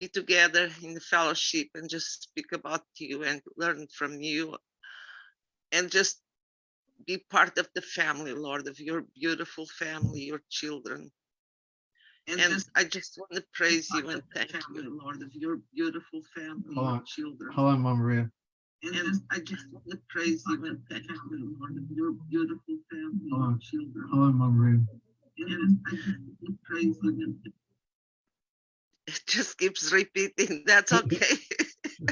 be together in the fellowship and just speak about you and learn from you and just be part of the family, Lord, of your beautiful family, your children. And, I just want to praise you and thank you, Lord, of your beautiful family, Hold your children. Hold on, Mama Maria. And I just want to praise you and thank you, Lord, of your beautiful family, Hold your on. children. Hold on, Mama Maria. And I just want to praise you and it just keeps repeating. That's okay.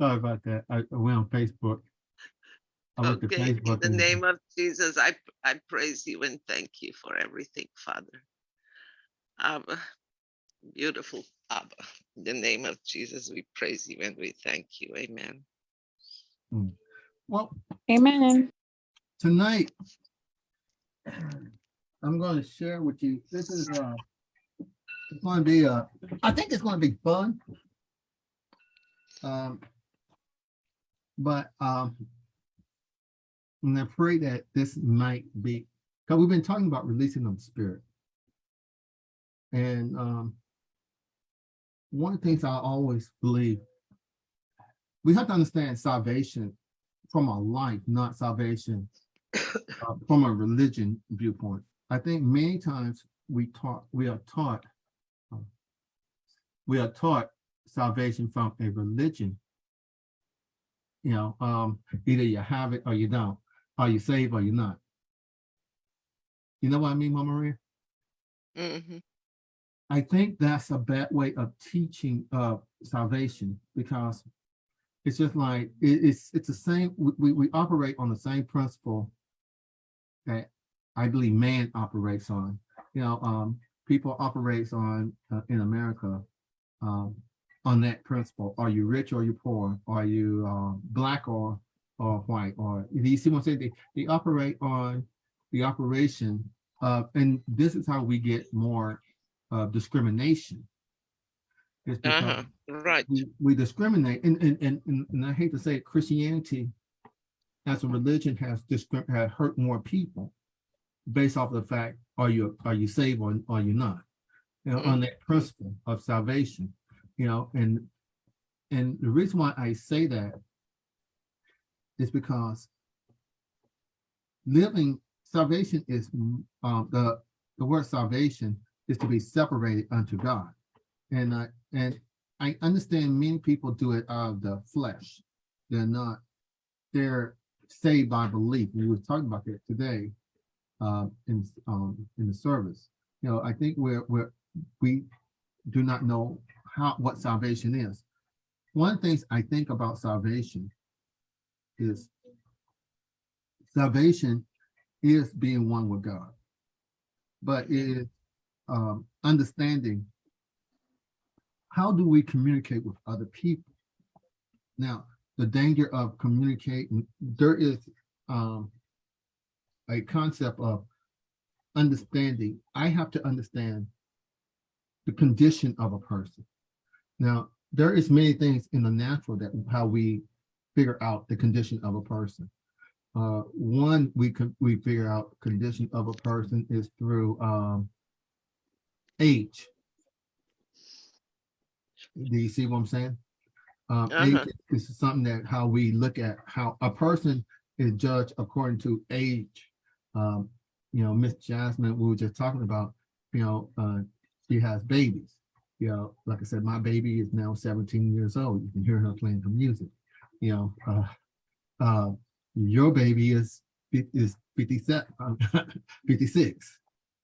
Sorry about that. I I went on Facebook. I looked at Okay, in Facebook. the name of Jesus, I, I praise you and thank you for everything, Father. Abba, beautiful Abba, in the name of Jesus, we praise you and we thank you. Amen. Well, Amen. tonight, I'm going to share with you, this is, uh, it's going to be, uh, I think it's going to be fun. Um, but, um, I'm afraid that this might be, because we've been talking about releasing of the spirit. And, um, one of the things I always believe, we have to understand salvation from a life, not salvation uh, from a religion viewpoint. I think many times we taught, we are taught, we are taught salvation from a religion. You know, um, either you have it or you don't. Are you saved or you're not? You know what I mean, Mama Maria? Mhm. I think that's a bad way of teaching of salvation because it's just like it- it's it's the same. We, we we operate on the same principle that I believe man operates on. You know, um, people operates on uh, in America um, on that principle. Are you rich or you poor? Are you um, black or or white? Or do you see what I'm saying? They, they operate on the operation of, and this is how we get more uh, discrimination. It's because Uh-huh, right. we, we discriminate, and, and, and, and and I hate to say it, Christianity as a religion has discrim, has hurt more people based off of the fact, are you, are you saved or are you not? You know, on that principle of salvation, you know, and, and the reason why I say that is because living, salvation is, um, the, the word salvation is to be separated unto God. And I, and I understand many people do it out of the flesh. They're not, they're saved by belief. We were talking about that today uh, in, um, in the service. You know, I think we're, we're, we do not know how, what salvation is. One of the things I think about salvation is salvation is being one with God, but it is um, understanding how do we communicate with other people? Now, the danger of communicating, there is um, a concept of understanding. I have to understand the condition of a person. Now, there is many things in the natural that how we figure out the condition of a person. Uh, one, we could we figure out condition of a person is through um, age. Do you see what I'm saying? Um, age Uh-huh. is something that how we look at how a person is judged according to age. Um, you know, Miss Jasmine, we were just talking about, you know, uh, she has babies. You know, like I said, my baby is now 17 years old. You can hear her playing her music. You know, uh, uh, your baby is is 57, um, 56.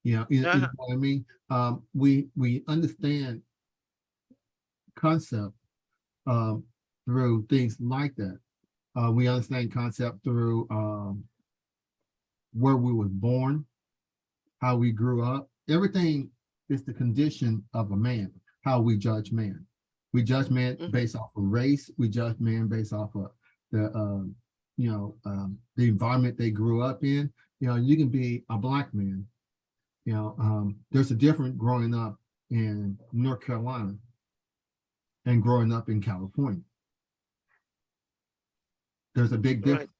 You know, you know Uh-huh. what I mean? Um, we we understand concept um, through things like that. Uh, we understand concept through um, where we were born, how we grew up. Everything is the condition of a man, how we judge man. We judge man Mhm. based off of race. We judge man based off of the, um, you know, um, the environment they grew up in. You know, you can be a black man. You know, um, there's a difference growing up in North Carolina and growing up in California. There's a big Right. difference.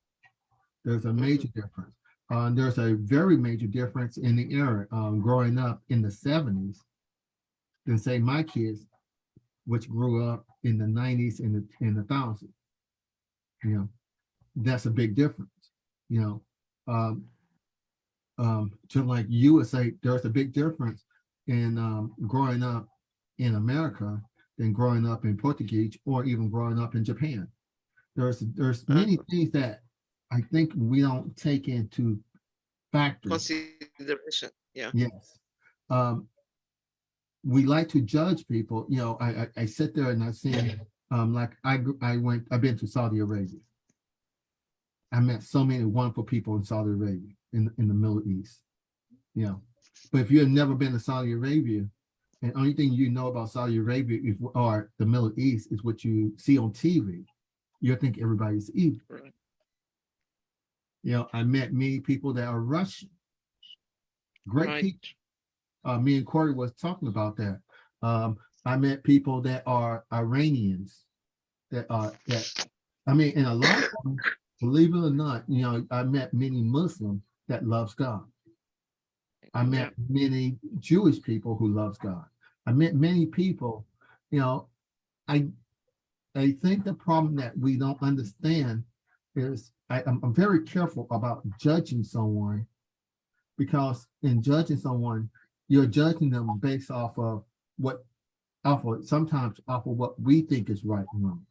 There's a major difference. Uh, there's a very major difference in the era um, growing up in the 70s than say my kids which grew up in the nineties and the, and the thousands. You know, that's a big difference, you know. Um, um, just like you would say, there's a big difference in um, growing up in America than growing up in Portuguese or even growing up in Japan. There's there's many things that I think we don't take into factor. Consideration, yeah. Yes. Um, we like to judge people, you know, I, I, I sit there and I say, um, like I, I went, I've been to Saudi Arabia. I met so many wonderful people in Saudi Arabia, in, in the Middle East. You know, but if you've never been to Saudi Arabia, and only thing you know about Saudi Arabia is, or the Middle East is what you see on TV, you'll think everybody's evil. Right. You know, I met many people that are Russian. Great Right. people. Uh, me and Corey was talking about that. Um, I met people that are Iranians that are that I mean, and a lot of them, believe it or not, you know, I met many Muslims that loves God. I met many Jewish people who loves God. I met many people, you know, I I think the problem that we don't understand is I, I'm, I'm very careful about judging someone because in judging someone, you're judging them based off of what off of sometimes off of what we think is right and wrong.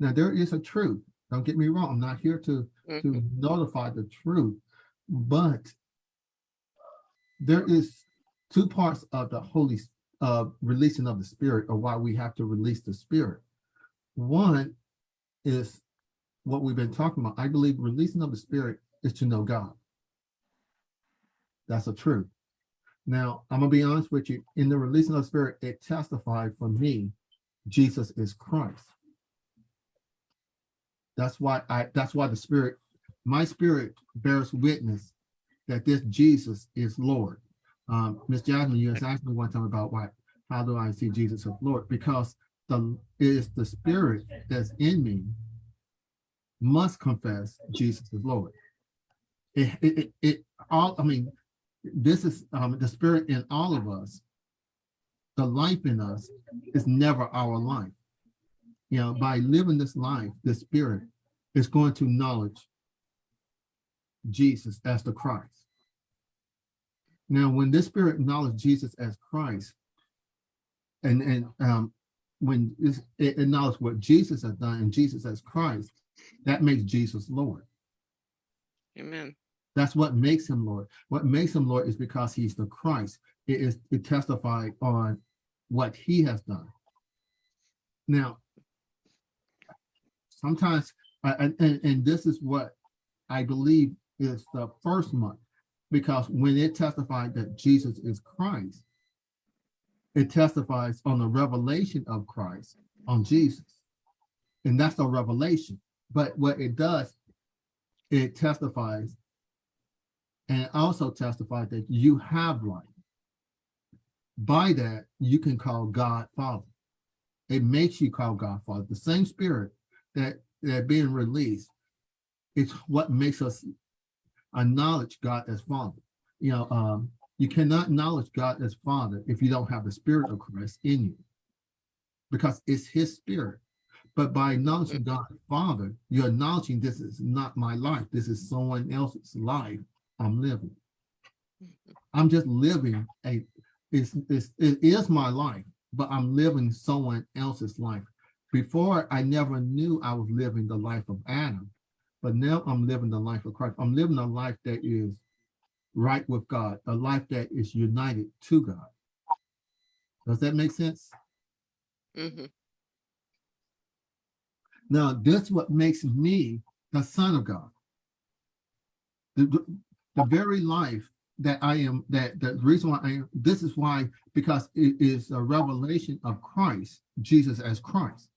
Now there is a truth. Don't get me wrong. I'm not here to Mhm. to notify the truth, but there is two parts of the Holy uh, releasing of the Spirit, or why we have to release the Spirit. One is what we've been talking about. I believe releasing of the Spirit is to know God. That's the truth. Now, I'm gonna be honest with you. In the releasing of the Spirit, it testified for me, Jesus is Christ. That's why I. That's why the Spirit, my Spirit bears witness that this Jesus is Lord. Um, Miss Jasmine, you asked me one time about why. How do I see Jesus as Lord? Because the it is the Spirit that's in me must confess Jesus is Lord. It, it, it, it all, I mean, this is um, the spirit in all of us. The life in us is never our life. You know, by living this life, the spirit is going to acknowledge Jesus as the Christ. Now, when this spirit acknowledges Jesus as Christ, and and um, when it acknowledges what Jesus has done and Jesus as Christ, that makes Jesus Lord. Amen. That's what makes him Lord. What makes him Lord is because he's the Christ. It is it testified on what he has done. Now, sometimes, I- and, and, and this is what I believe is the first month, because when it testified that Jesus is Christ, it testifies on the revelation of Christ on Jesus. And that's a revelation. But what it does, it testifies and also testifies that you have life. By that, you can call God Father. It makes you call God Father. The same spirit that that being released is what makes us acknowledge God as Father. You know, um, you cannot acknowledge God as Father if you don't have the Spirit of Christ in you, because it's His Spirit. But by acknowledging God Father, you're acknowledging this is not my life. This is someone else's life I'm living. I'm just living a, it's, it's, it is my life, but I'm living someone else's life. Before, I never knew I was living the life of Adam, but now I'm living the life of Christ. I'm living a life that is right with God, a life that is united to God. Does that make sense? hmm Now, this what makes me the son of God. The, the, very life that I am, that the reason why I am, this is why, because it is a revelation of Christ, Jesus as Christ.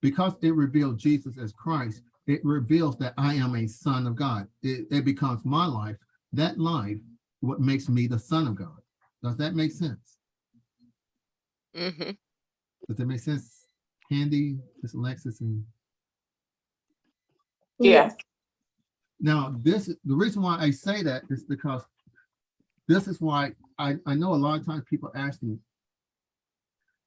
Because it revealed Jesus as Christ, it reveals that I am a son of God. It, it becomes my life, that life, what makes me the son of God. Does that make sense? hmm Does that make sense? Candy, Miss Alexis, and Yes. Now, this the reason why I say that is because this is why I, I know a lot of times people ask me,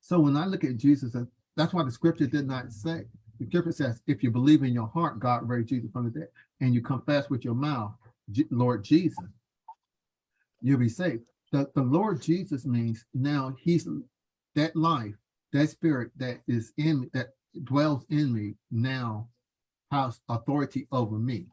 So when I look at Jesus, and that's why the scripture did not say, the scripture says, if you believe in your heart, God raised Jesus from the dead, and you confess with your mouth, Lord Jesus, you'll be saved. The, the Lord Jesus means now he's that life, that spirit that is in, that dwells in me now has authority over me.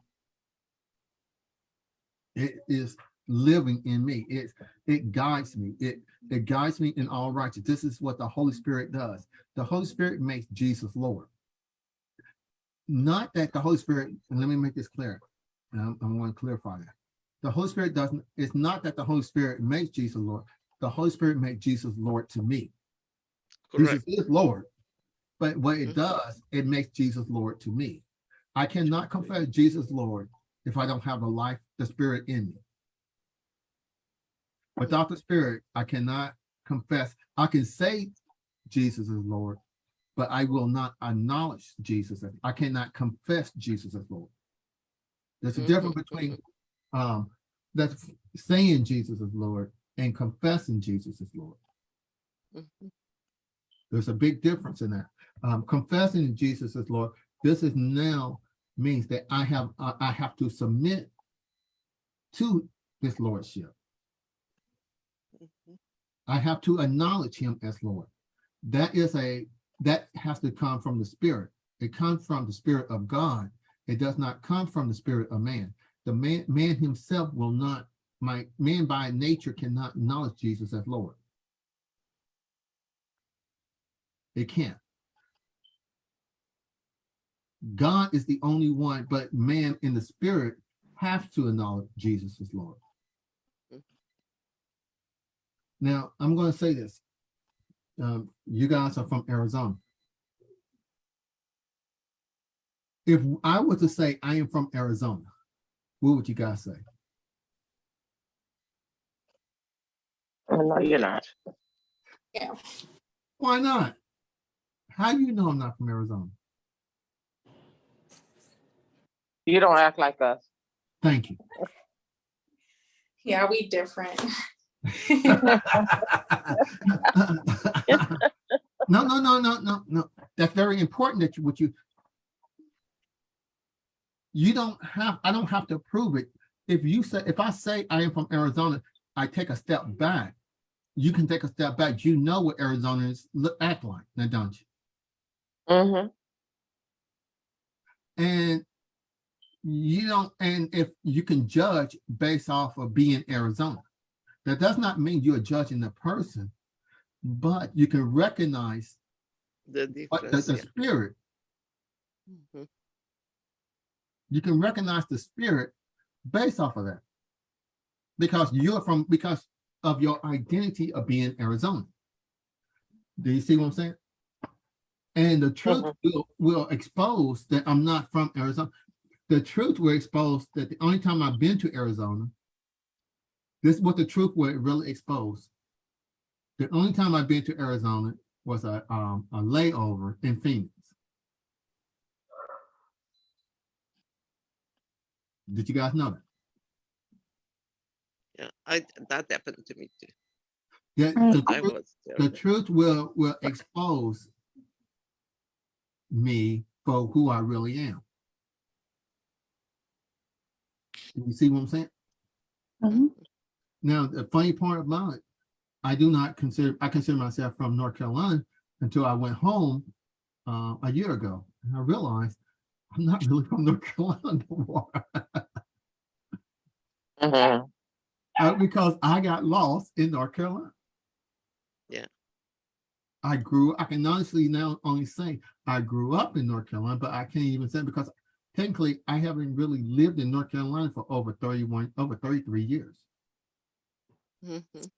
It is living in me. It, it guides me. It, it guides me in all righteousness. This is what the Holy Spirit does. The Holy Spirit makes Jesus Lord. Not that the Holy Spirit, and let me make this clear. I, I want to clarify that. The Holy Spirit doesn't, it's not that the Holy Spirit makes Jesus Lord. The Holy Spirit makes Jesus Lord to me. Correct. Jesus is Lord. But what it Mhm. does, it makes Jesus Lord to me. I cannot confess Jesus Lord if I don't have the life, the spirit in me. Without the spirit, I cannot confess. I can say Jesus is Lord, but I will not acknowledge Jesus. as- I cannot confess Jesus as Lord. There's a difference Mhm, between um that's saying Jesus is Lord and confessing Jesus is Lord. There's a big difference in that. Um, confessing Jesus as Lord, this is now means that I have I I have to submit to this lordship. Mhm. I have to acknowledge him as Lord. That is a that has to come from the spirit. It comes from the spirit of God. It does not come from the spirit of man. The man man himself will not my man by nature cannot acknowledge Jesus as Lord. It can't. God is the only one, but man in the spirit have to acknowledge Jesus as Lord. Now, I'm going to say this. Um, you guys are from Arizona. If I were to say I am from Arizona, what would you guys say? Oh, no, you're not. Yeah. Why not? How do you know I'm not from Arizona? You don't act like us. Thank you. Yeah, we different. no, no, no, no, no, no. That's very important that you, what you, you don't have, I don't have to prove it. If you say, if I say I am from Arizona, I take a step back. You can take a step back. You know what Arizonans look, act like, now don't you? Mm-hmm. And you don't, and if you can judge based off of being Arizona, that does not mean you're judging the person, but you can recognize The what the, the yeah. spirit. Mhm. You can recognize the spirit based off of that. Because you're from, because of your identity of being Arizona. Do you see what I'm saying? And the truth Mhm. will, will expose that I'm not from Arizona. The truth will expose that the only time I've been to Arizona, this is what the truth will really expose. The only time I've been to Arizona was a, um, a layover in Phoenix. Did you guys know that? Yeah, I that happened to me too. Yeah, Mm. the, I truth- was the truth will will expose me for who I really am. You see what I'm saying? Mhm. Now, the funny part about it, I do not consider I consider myself from North Carolina until I went home uh, a year ago, and I realized I'm not really from North Carolina no more Mm-hmm. uh, because I got lost in North Carolina. I grew, I can honestly now only say I grew up in North Carolina, but I can't even say because technically I haven't really lived in North Carolina for over 31, over 33 years. Mhm.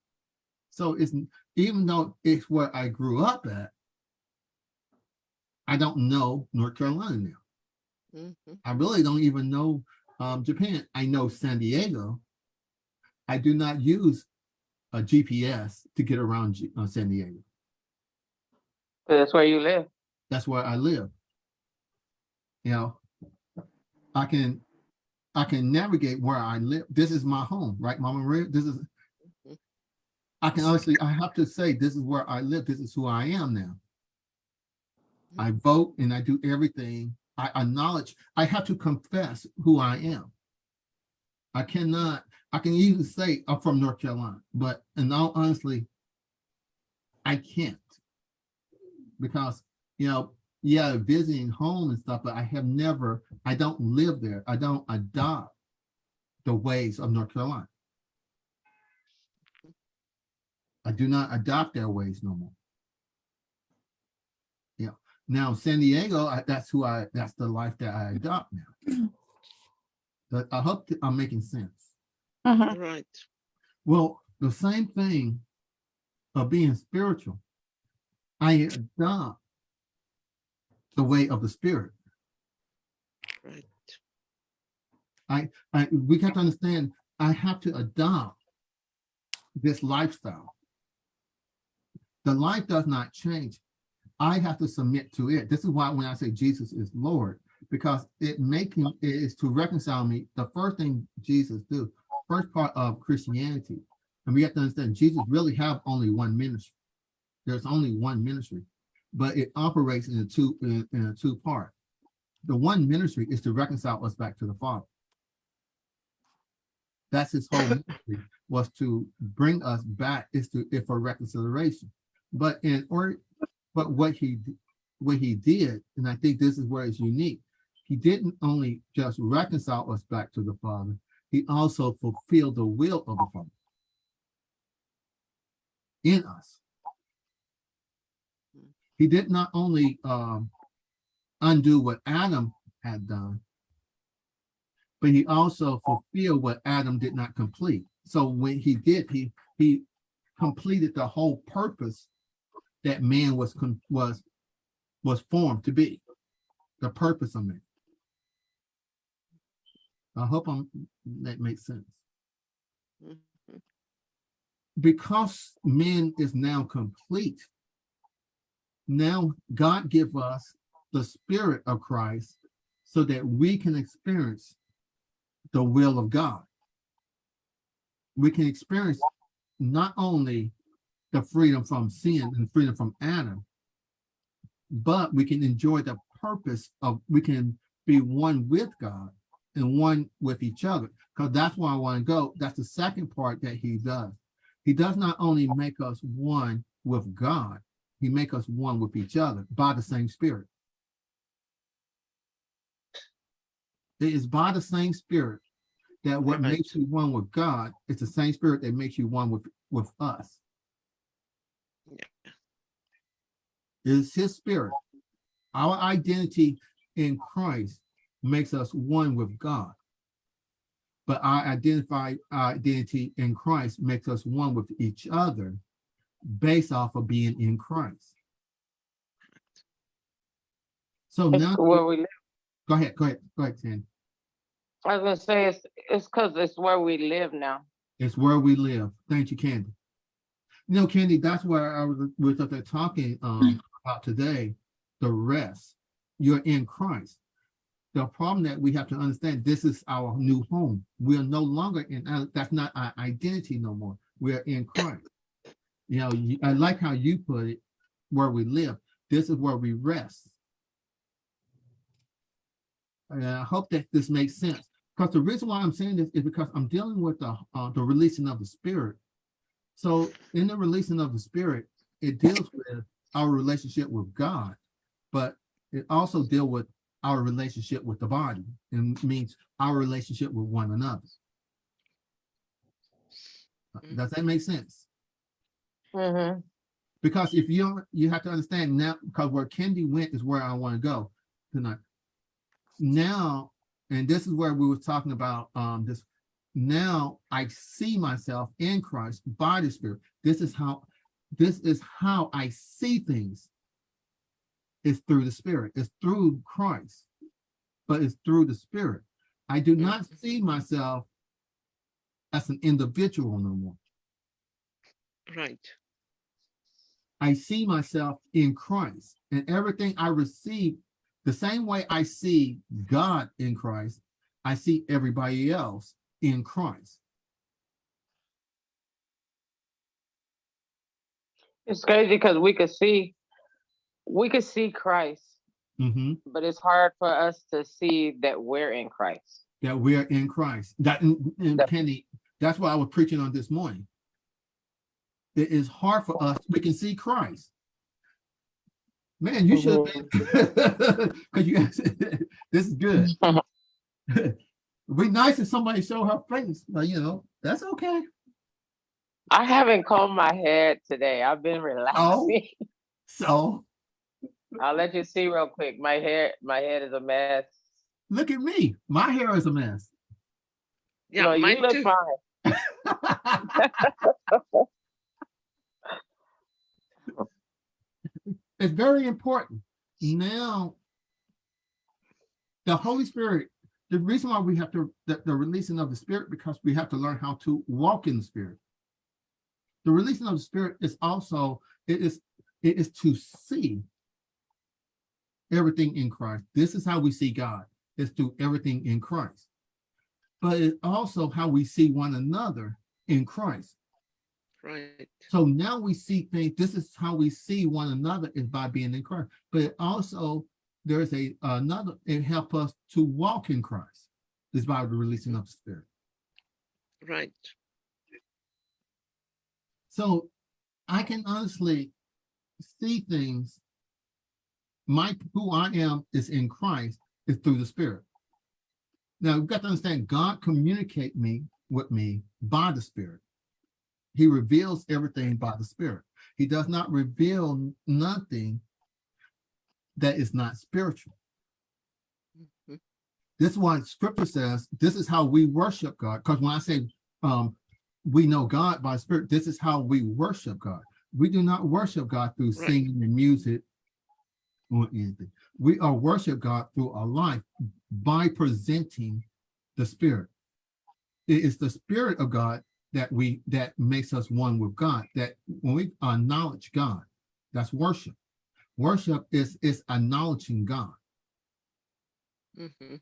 So it's even though it's where I grew up at, I don't know North Carolina now. Mhm. I really don't even know um, Japan. I know San Diego. I do not use a GPS to get around G- uh, San Diego. That's where you live. That's where I live. You know, I can I can navigate where I live. This is my home, right, Mama Maria? This is. I can honestly, I have to say, this is where I live. This is who I am now. I mm-hmm. vote and I do everything. I acknowledge, I have to confess who I am. I cannot, I can even say I'm from North Carolina, but in all honestly, I can't. Because, you know, yeah, visiting home and stuff, but I have never, I don't live there. I don't adopt the ways of North Carolina. I do not adopt their ways no more. Yeah, now San Diego, I, that's who I, that's the life that I adopt now. But I hope that I'm making sense. Mhm. Right. Well, the same thing of being spiritual. I adopt the way of the spirit. Right. I, we have to understand, I have to adopt this lifestyle. The life does not change. I have to submit to it. This is why when I say Jesus is Lord, because it making it is to reconcile me. The first thing Jesus do, first part of Christianity, and we have to understand Jesus really have only one ministry. There's only one ministry, but it operates in a two in, in a two part. The one ministry is to reconcile us back to the Father. That's his whole ministry was to bring us back is to if for reconciliation. But in or but what he what he did, and I think this is where it's unique, he didn't only just reconcile us back to the Father, he also fulfilled the will of the Father in us. He did not only um, undo what Adam had done, but he also fulfilled what Adam did not complete. So when he did, he he completed the whole purpose that man was was was formed to be, the purpose of man. I hope I'm, that makes sense. Mhm. Because man is now complete, now God give us the spirit of Christ so that we can experience the will of God. We can experience not only the freedom from sin and freedom from Adam, but we can enjoy the purpose of, we can be one with God and one with each other. Because that's where I want to go. That's the second part that he does. He does not only make us one with God, he make us one with each other by the same spirit. It is by the same spirit that what makes you one with God, it's the same spirit that makes you one with, with us. Yeah. It's his spirit. Our identity in Christ makes us one with God. But our identify our identity in Christ makes us one with each other based off of being in Christ. So It's now, where we live. go ahead, go ahead, go ahead, Sandy. I was gonna say it's it's because it's where we live now. It's where we live. Thank you, Candy. You know, Candy, that's where I was, were up there talking um, about today, the rest. You're in Christ. The problem that we have to understand, this is our new home. We are no longer in, uh, that's not our identity no more. We are in Christ. You know, you- I like how you put it, where we live. This is where we rest. And I hope that this makes sense. Because the reason why I'm saying this is because I'm dealing with the, uh, the releasing of the spirit. So in the releasing of the spirit, it deals with our relationship with God, but it also deal with our relationship with the body and means our relationship with one another. Does that make sense? Hmm Because if you don't, you have to understand now, because where Kendi went is where I want to go tonight. Now, and this is where we were talking about um this. Now I see myself in Christ by the Spirit. This is how this is how I see things. It's through the Spirit. It's through Christ, but it's through the Spirit. I do not see myself as an individual no more. Right. I see myself in Christ and everything I receive, the same way I see God in Christ, I see everybody else in Christ. It's crazy because we could see, we could see Christ, hmm but it's hard for us to see that we're in Christ. that we're in Christ. That and, and Kenny, that's what I was preaching on this morning. It is hard for us. We can see Christ. Man, you oh, should because you this is good. It'd be nice if somebody show her face, but you know, that's okay. I haven't combed my head today. I've been oh, relaxing. Oh, So I'll let you see real quick. My hair, my head is a mess. look at me. My hair is a mess. Yeah, no, mine you look too. fine. It's very important. Now, the Holy Spirit, the reason why we have to, the, the releasing of the Spirit, because we have to learn how to walk in the Spirit. The releasing of the Spirit is also, it is, it is to see everything in Christ. This is how we see God, is through everything in Christ. But it's also how we see one another in Christ. Right. So now we see things, this is how we see one another is by being in Christ. But also, there's a another, it helps us to walk in Christ. Is by the releasing of the Spirit. Right. So I can honestly see things. My who I am is in Christ is through the Spirit. Now you've got to understand God communicate me with me by the Spirit. He reveals everything by the Spirit. He does not reveal nothing that is not spiritual. Mhm. This is why scripture says this is how we worship God. Because when I say um, we know God by spirit, this is how we worship God. We do not worship God through Right. singing and music or anything. We are worship God through our life by presenting the spirit. It is the spirit of God that we that makes us one with God. That when we acknowledge God, that's worship. Worship is is acknowledging God. Mhm.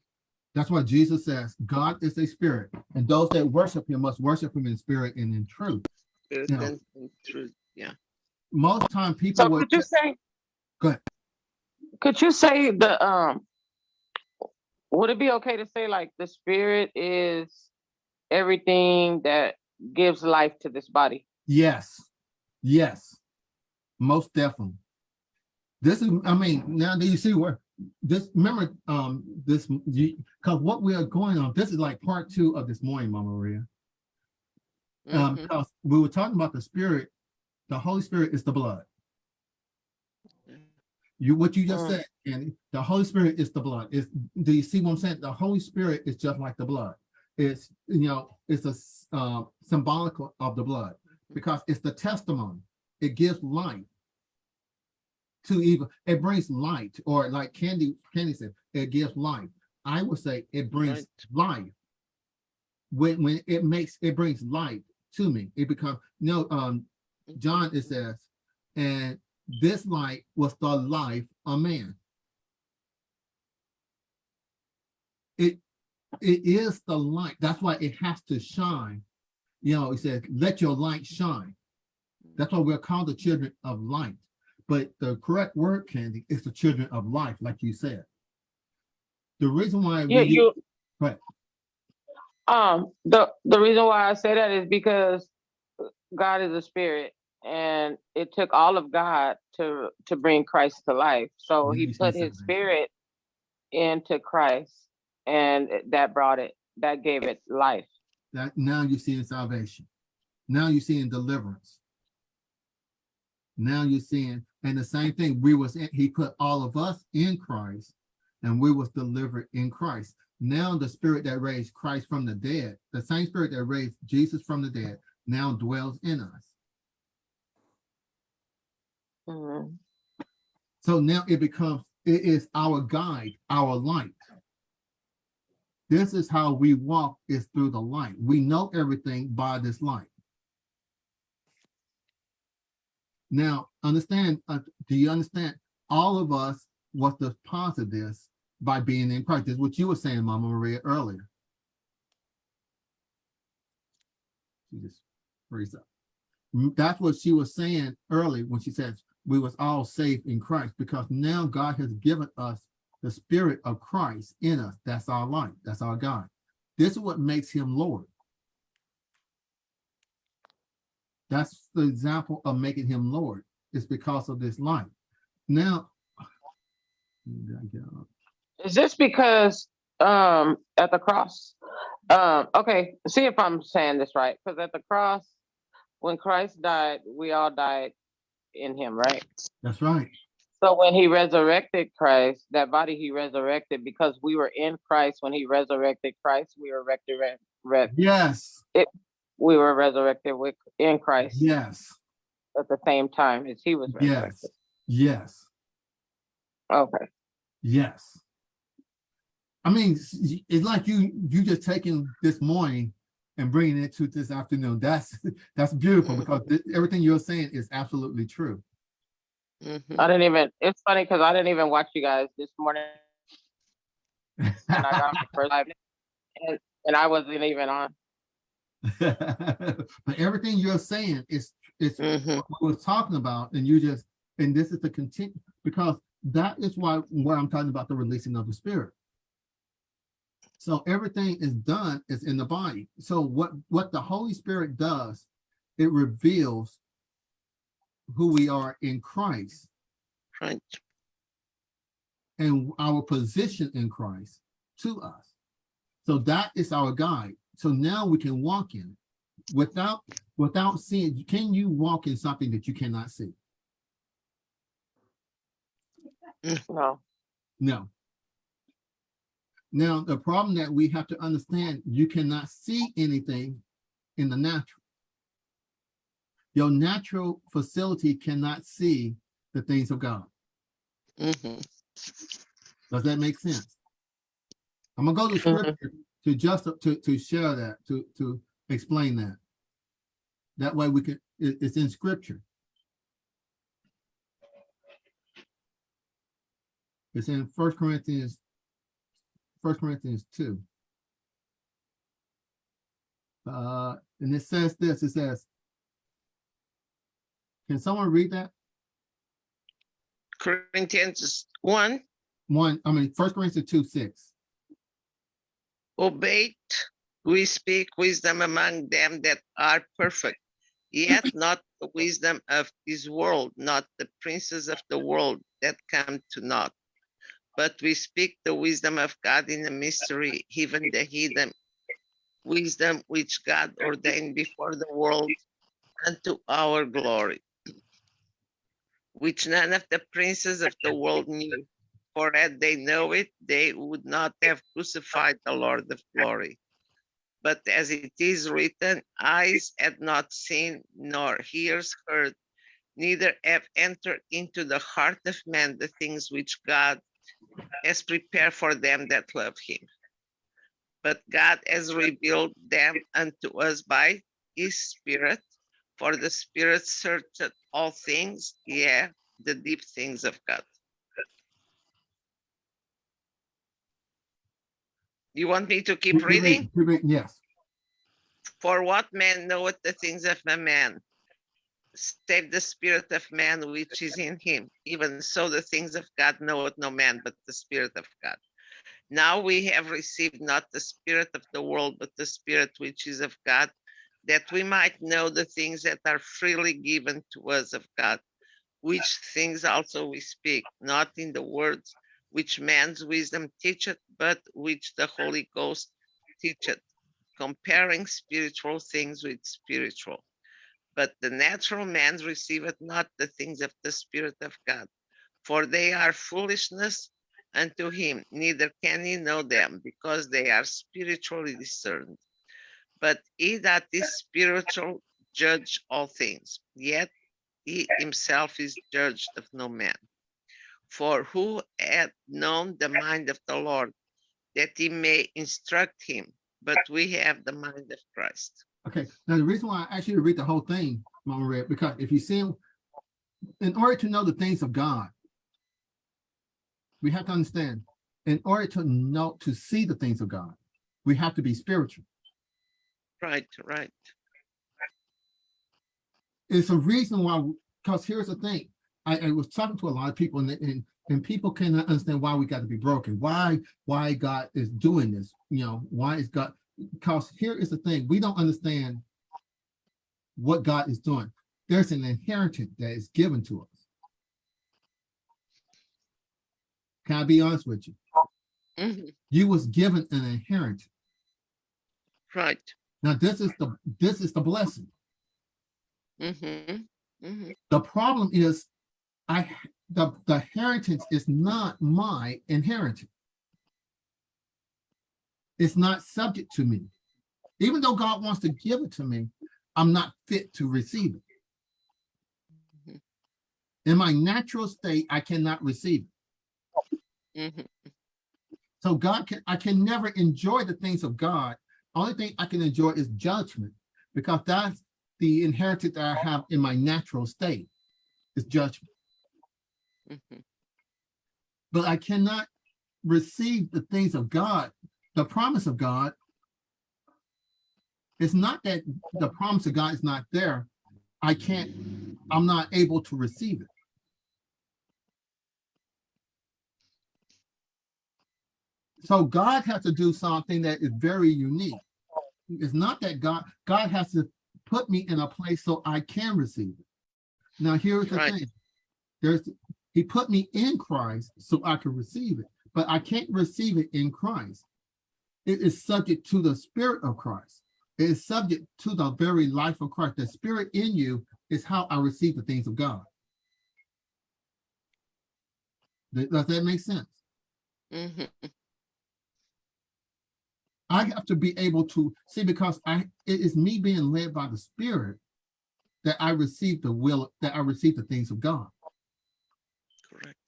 That's why Jesus says, God is a spirit, and those that worship him must worship him in spirit and in truth. Spirit Yeah. and and truth. Yeah. Most time people So will could you say? Go ahead. Could you say the um? Would it be okay to say like the spirit is everything that gives life to this body? Yes, yes, most definitely. This is, I mean, now do you see where this, remember, um, this, because what we are going on, this is like part two of this morning, Mama Maria. Um, Mhm. because we were talking about the spirit, the Holy Spirit is the blood. You, what you just Mm. said, and the Holy Spirit is the blood. Is, do you see what I'm saying? The Holy Spirit is just like the blood. It's, you know, it's a uh, symbolic of the blood because it's the testimony. It gives life to even, it brings light, or like Candy, Candy said, it gives life. I would say it brings Right. life. When, when it makes, it brings light to me. It becomes, you know, um, John, it says, and this light was the life of man. It, it is the light. That's why it has to shine. You know, it says, let your light shine. That's why we're called the children of light. But the correct word, Candy, is the children of life, like you said. The reason why Yeah, we, you. Right. Um, the the reason why I say that is because God is a spirit, and it took all of God to to bring Christ to life. So He put His spirit into Christ, and that brought it, that gave it life. that now you're seeing salvation. Now you're seeing deliverance. Now you're seeing, and the same thing, we was, in- he put all of us in Christ and we was delivered in Christ. Now the spirit that raised Christ from the dead, the same spirit that raised Jesus from the dead, now dwells in us. Mhm. So now it becomes, it is our guide, our light. This is how we walk is through the light. We know everything by this light. Now, understand, uh, do you understand? All of us was deposited this by being in Christ. This is what you were saying, Mama Maria, earlier. She just freeze up. Mm, That's what she was saying early when she says we was all saved in Christ because now God has given us the spirit of Christ in us. That's our life. That's our God. This is what makes him Lord. That's the example of making him Lord. It's because of this life. Now, Is this because um at the cross? Um, okay, see if I'm saying this right. Because at the cross, when Christ died, we all died in him, right? that's right. So when he resurrected Christ, that body he resurrected because we were in Christ. When he resurrected Christ, we were resurrected. Re- Yes, we were resurrected with in Christ yes, at the same time as he was yes, resurrected. yes. Okay. Yes. I mean, it's like you, you just taking this morning and bringing it to this afternoon. That's, that's beautiful Mhm. because thi- everything you're saying is absolutely true. I didn't even. It's funny because I didn't even watch you guys this morning, and I got my first live, and, and I wasn't even on. But everything you're saying is, is Mhm. what we're talking about, and you just, and this is the continue, because that is why, what I'm talking about the releasing of the spirit. So everything is done is in the body. So what, what the Holy Spirit does, it reveals who we are in Christ Right. and our position in Christ to us. So that is our guide. So now we can walk in without, without seeing, can you walk in something that you cannot see? No. No. Now, the problem that we have to understand, you cannot see anything in the natural. Your natural facility cannot see the things of God. Mhm. Does that make sense? I'm gonna go to Mhm. scripture to just to to share that, to to explain that. That way we can, it- it's in scripture. It's in First Corinthians, First Corinthians two. Uh, and it says this, it says. Can someone read that? Corinthians one, One, I mean, First Corinthians two, six. obeyed, we speak wisdom among them that are perfect, yet not the wisdom of this world, not the princes of the world that come to naught. But we speak the wisdom of God in a mystery, even the hidden wisdom which God ordained before the world unto our glory, which none of the princes of the world knew. For had they know it, they would not have crucified the Lord of glory. But as it is written, eyes had not seen, nor ears heard, neither have entered into the heart of man the things which God has prepared for them that love him. But God has revealed them unto us by his Spirit, for the Spirit searcheth all things, yeah, the deep things of God. You want me to keep Keep reading? keep reading, Yes. For what man knoweth the things of a man, save the spirit of man which is in him? Even so, the things of God knoweth no man but the Spirit of God. Now we have received not the Spirit of the world, but the Spirit which is of God, that we might know the things that are freely given to us of God, which things also we speak, not in the words which man's wisdom teacheth, but which the Holy Ghost teacheth comparing spiritual things with spiritual. But the natural man receiveth not the things of the Spirit of God, for they are foolishness unto him, neither can he know them, because they are spiritually discerned. But he that is spiritual judge all things, yet he himself is judged of no man. For who hath known the mind of the Lord, that he may instruct him? But we have the mind of Christ. Okay, now the reason why I asked you to read the whole thing, Mama Red, because if you see, in order to know the things of God, we have to understand, in order to know, to see the things of God, we have to be spiritual. Right, right. it's a reason why, because here's the thing. I, I was talking to a lot of people and, and, and people cannot understand why we got to be broken. Why, why God is doing this, you know, why is God, because here is the thing, we don't understand what God is doing. There's an inheritance that is given to us. Can I be honest with you? Mhm, You was given an inheritance. Right. Now, this is the, this is the blessing. Mhm, mhm. The problem is, I, the, the inheritance is not my inheritance. It's not subject to me. Even though God wants to give it to me, I'm not fit to receive it. Mhm. In my natural state, I cannot receive it. Mhm. So God can, I can never enjoy the things of God. Only thing I can enjoy is judgment because that's the inheritance that I have in my natural state is judgment. Mhm. But I cannot receive the things of God, the promise of God. It's not that the promise of God is not there. I can't, I'm not able to receive it. So God has to do something that is very unique. It's not that God, God has to put me in a place so I can receive it. Now, here's the Right. thing. There's, he put me in Christ so I can receive it, but I can't receive it in Christ. It is subject to the spirit of Christ. It is subject to the very life of Christ. The spirit in you is how I receive the things of God. Does that make sense? Mhm. I have to be able to see because I it is me being led by the spirit that I receive the will that I receive the things of God. Correct.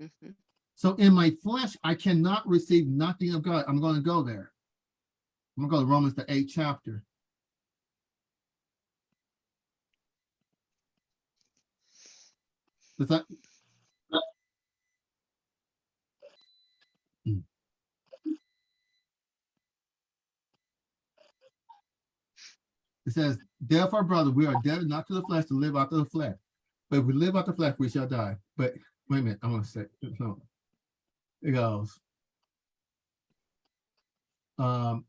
Mhm. So in my flesh, I cannot receive nothing of God. I'm going to go there. I'm going to go to Romans the eighth chapter. Does that? It says, therefore, brother, we are dead not to the flesh to live of the flesh. But if we live out the flesh, we shall die. But wait a minute, I'm gonna say, no. It goes. Um,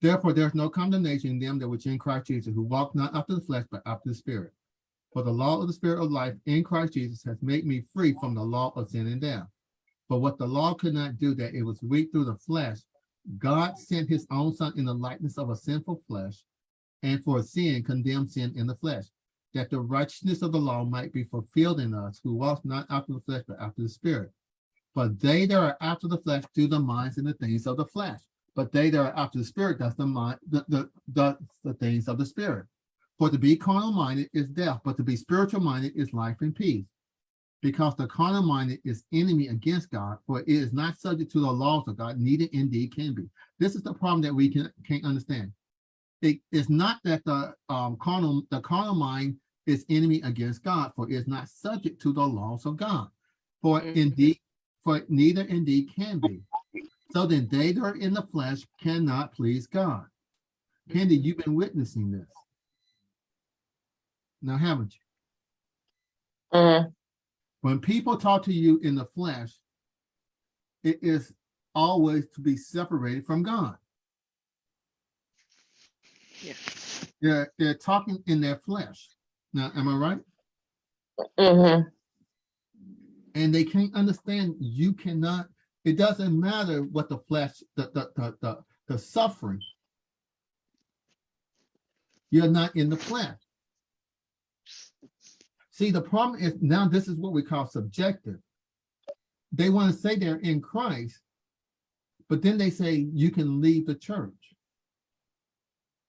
therefore, there's no condemnation in them that which in Christ Jesus, who walk not after the flesh, but after the spirit. For the law of the spirit of life in Christ Jesus has made me free from the law of sin and death. But what the law could not do, that it was weak through the flesh, God sent his own son in the likeness of a sinful flesh, and for sin condemned sin in the flesh, that the righteousness of the law might be fulfilled in us, who walk not after the flesh, but after the spirit. For they that are after the flesh do the minds and the things of the flesh, but they that are after the spirit does the mind, the, the, the, the things of the spirit. For to be carnal minded is death, but to be spiritual minded is life and peace. Because the carnal minded is enemy against God, for it is not subject to the laws of God, neither indeed can be. This is the problem that we can, can't understand. It is not that the um, carnal, the carnal mind is enemy against God, for it is not subject to the laws of God. For Mhm. indeed, for neither indeed can be. So then they that are in the flesh cannot please God. Candy, you've been witnessing this. Now, haven't you? Mhm. When people talk to you in the flesh, it is always to be separated from God. Yeah. They're, they're talking in their flesh. Now, am I right? Mhm. and they can't understand you cannot it doesn't matter what the flesh the the the, the, the suffering you're not in the flesh see the problem is now this is what we call subjective they want to say they're in christ but then they say you can leave the church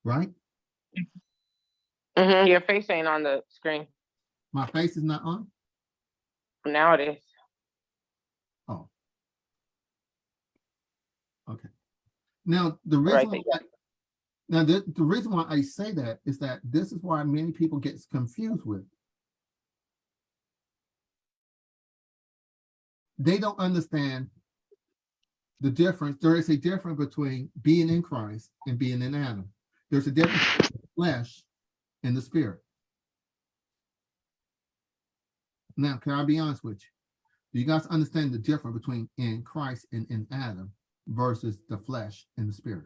right Mhm. Your face ain't on the screen. my face is not on Now it is. oh okay now the Right reason why Now, the, the reason why I say that is that this is why many people get confused with. They don't understand the difference. There is a difference between being in Christ and being in Adam. There's a difference between flesh in the spirit. Now, can I be honest with you? Do you guys understand the difference between in Christ and in Adam versus the flesh and the spirit?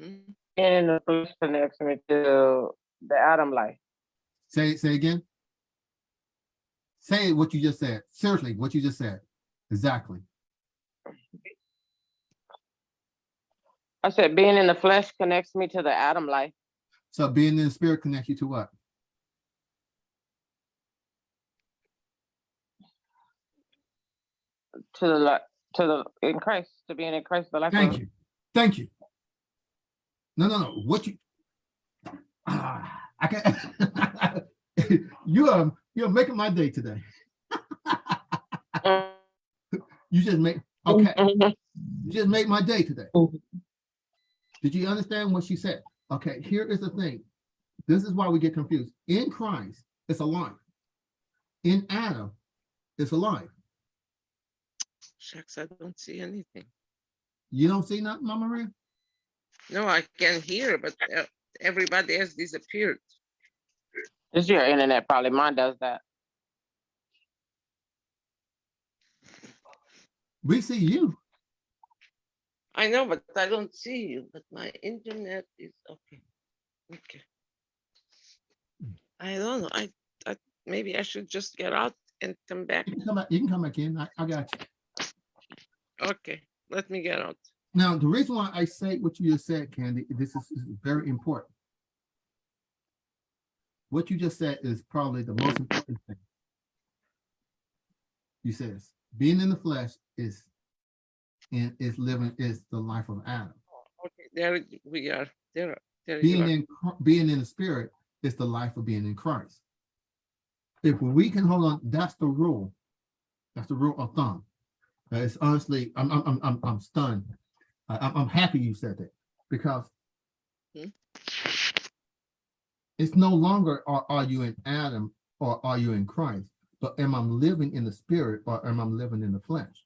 Mhm. And the flesh connects me to the Adam life. Say say again. Say what you just said. Seriously, what you just said. Exactly. I said being in the flesh connects me to the Adam life. So being in the spirit connects you to what? to the to the in Christ, to being in Christ, the life Thank of you. Thank you. No, no, no. What you ah, I can you are you're making my day today. Mm, You just make okay. mhm. You just made my day today. Mhm. Did you understand what she said? Okay, here is the thing. This is why we get confused. In Christ, it's alive. In Adam, it's alive. Shucks, I don't see anything. You don't see nothing, Mama Maria? No, I can hear, but uh, everybody has disappeared. It's your internet, probably. Mine does that. We see you. I know, but I don't see you, but my internet is okay. Okay. I don't know. I, I, maybe I should just get out and come back. You can come back, you can come back in. I, I got you. Okay, let me get out. Now, the reason why I say what you just said, Candy, this is, is very important. What you just said is probably the most important thing. You says, being in the flesh is, and is living is the life of Adam. Okay, there we are. There, there Being in, being in the spirit is the life of being in Christ. If we can hold on, that's the rule. That's the rule of thumb. Uh, It's honestly, I'm, I'm, I'm- I'm, I'm stunned. I, I'm, I'm happy you said that because Hmm. it's no longer are, are you in Adam or are you in Christ, but am I living in the spirit or am I living in the flesh?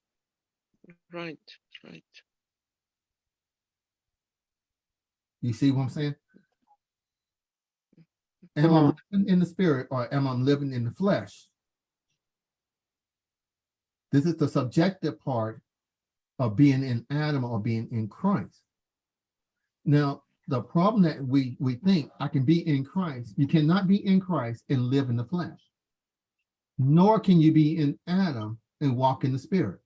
Right, right. You see what I'm saying? Am I living in the spirit or am I living in the flesh? This is the subjective part of being in Adam or being in Christ. Now, the problem that we, we think I can be in Christ, you cannot be in Christ and live in the flesh. Nor can you be in Adam and walk in the spirit.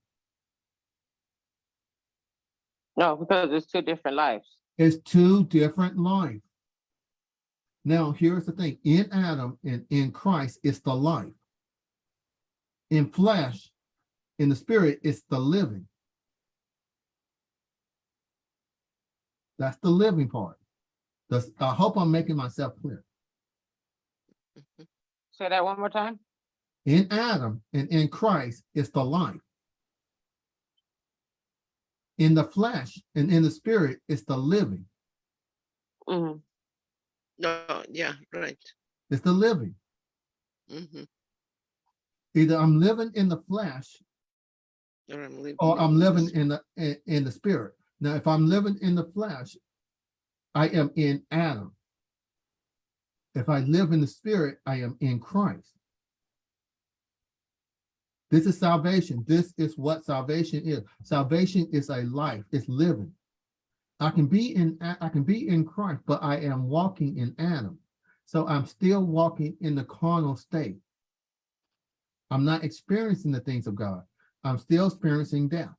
No, because it's two different lives. It's two different lives. Now, here's the thing, in Adam and in Christ, it's the life. In flesh, in the spirit, it's the living. That's the living part. That's, I hope I'm making myself clear. Say that one more time. In Adam and in Christ, it's the life. In the flesh and in the spirit, it's the living. Mhm. No, yeah, right. It's the living. hmm Either I'm living in the flesh Or I'm living. or in I'm living in the, in, in the spirit. Now, if I'm living in the flesh, I am in Adam. If I live in the spirit, I am in Christ. This is salvation. This is what salvation is. Salvation is a life, it's living. I can be in, I can be in Christ, but I am walking in Adam. So I'm still walking in the carnal state. I'm not experiencing the things of God. I'm still experiencing death.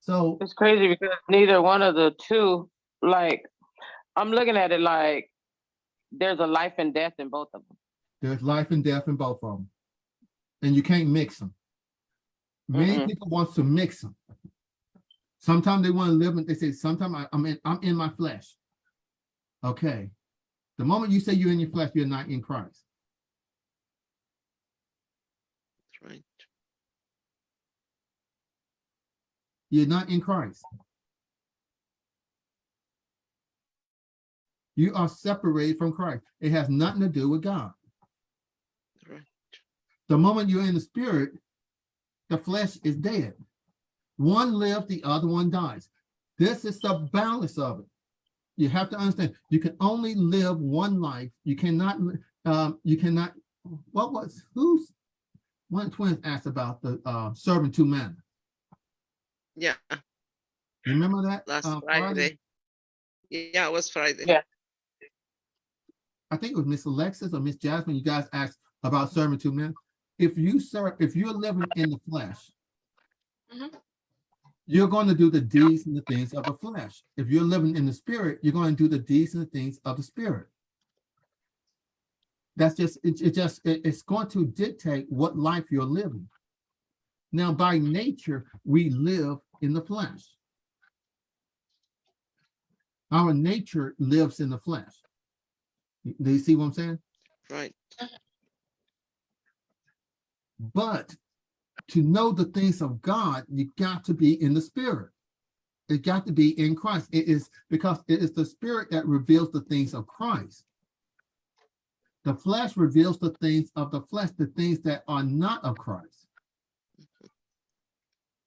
So It's crazy because neither one of the two, like, I'm looking at it like there's a life and death in both of them. There's life and death in both of them. And you can't mix them. Many Mm-mm. people want to mix them. Sometimes they want to live in, they say, sometimes I, I'm in, I'm in my flesh. Okay. The moment you say you're in your flesh, you're not in Christ. That's right. You're not in Christ. You are separated from Christ. It has nothing to do with God. Right. The moment you're in the spirit, the flesh is dead. One lives, the other one dies. This is the balance of it. You have to understand, you can only live one life. You cannot, um, you cannot, what was, who's, one of the twins asked about the, uh, serving two men. Yeah, You Remember that? last uh, Friday. Yeah, it was Friday. Yeah. I think it was Miss Alexis or Miss Jasmine, you guys asked about serving two men. If you serve, if you're living in the flesh, Mhm. you're going to do the deeds and the things of the flesh. If you're living in the spirit, you're going to do the deeds and the things of the spirit. That's just, it, it just, it- it's going to dictate what life you're living. Now, by nature, we live in the flesh. Our nature lives in the flesh. Do you see what I'm saying? Right. But to know the things of God, you got to be in the spirit. It got to be in Christ. It is because it is the spirit that reveals the things of Christ. The flesh reveals the things of the flesh, the things that are not of Christ.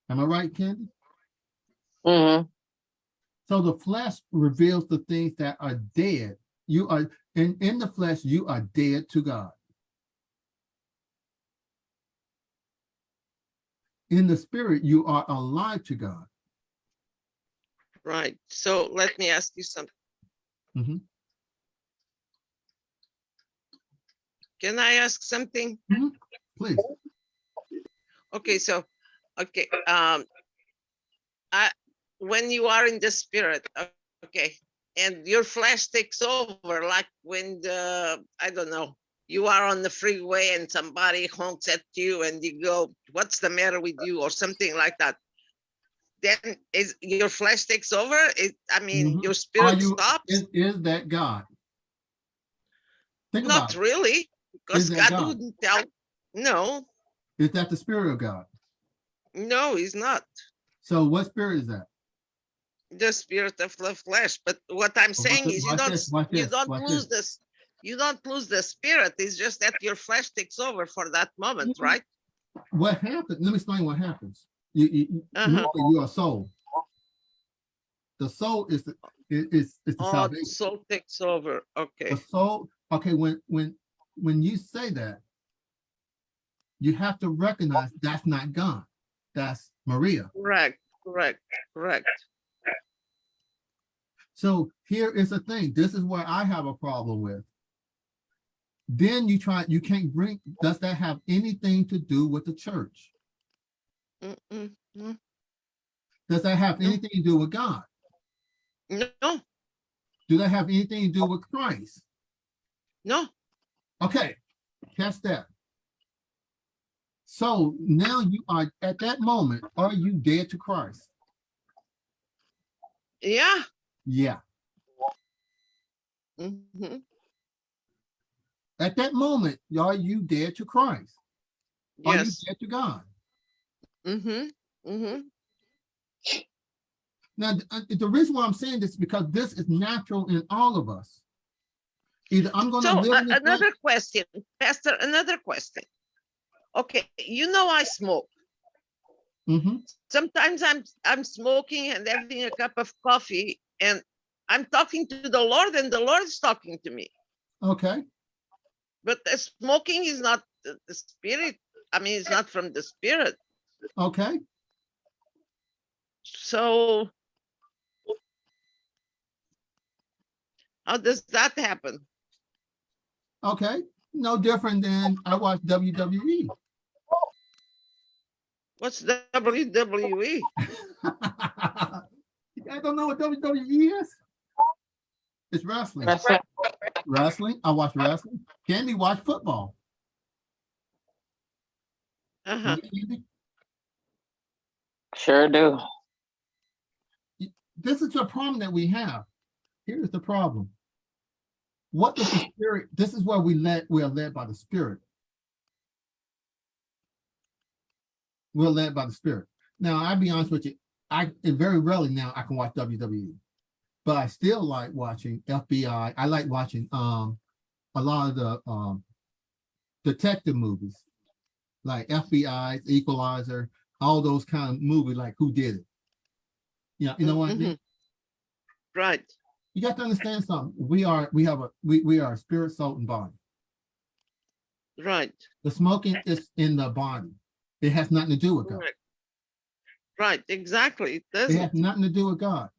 Am I right, Candy? Mhm. So the flesh reveals the things that are dead. You are in, in the flesh, you are dead to God. In the spirit, you are alive to God. Right. So let me ask you something. Mhm. Can I ask something? Please. Okay, so, okay, um, I, when you are in the spirit, okay, and your flesh takes over, like when the, I don't know, you are on the freeway and somebody honks at you and you go, what's the matter with you, or something like that. Then is your flesh takes over? It, I mean, Mhm. your spirit you, stops? is, is that God? Think Not really, because God God? wouldn't tell. No, Is that the spirit of God? no, he's not. So what spirit is that? the spirit of the flesh. But what I'm saying is you don't you don't lose this. You don't lose the spirit. It's just that your flesh takes over for that moment, right? What happens? Let me explain what happens. You, you, you- Uh-huh. remember you're soul. The soul is the, is, is the Oh, the salvation. soul takes over. Okay. The soul, okay, when, when, when you say that, you have to recognize that's not God. That's Maria. Correct. Correct. Correct. So here is the thing. This is where I have a problem with. Then you try, you can't bring, does that have anything to do with the church? Mm-mm. Mm. Does that have No. anything to do with God? No, Do that have anything to do with Christ? no. Okay, catch that. So now you are, at that moment, are you dead to Christ? Yeah. Yeah. hmm At that moment, are you dead to Christ? Yes. Are you dead to God? Mm-hmm. Mm-hmm. Now, uh, the reason why I'm saying this is because this is natural in all of us. Either I'm gonna So live uh, this life- another question, Pastor, another question. Okay, you know I smoke. Mm -hmm. sometimes I'm I'm smoking and having a cup of coffee and I'm talking to the Lord and the Lord is talking to me. okay, But the smoking is not the, spirit. I mean, it's not from the spirit. okay. So how does that happen? Okay, no different than I watch. WWE. What's WWE? I don't know what WWE is? It's wrestling. That's it. Wrestling. I watch wrestling. Candy watch football. Uh-huh. Sure do. This is the problem that we have. Here's the problem. What is the spirit? This is where we led, we are led by the spirit. We're led by the spirit. Now, I'll be honest with you, I very rarely now I can watch WWE. But I still like watching FBI. I like watching um a lot of the um detective movies, like FBI, Equalizer, all those kind of movies like Who Did It? You know, you know what I mean? Mhm. Right, You got to understand something. We are, we have a, we, we are spirit, soul, and body. right, The smoking is in the body. It has nothing to do with God. right. Right, exactly. It It has nothing to do with God.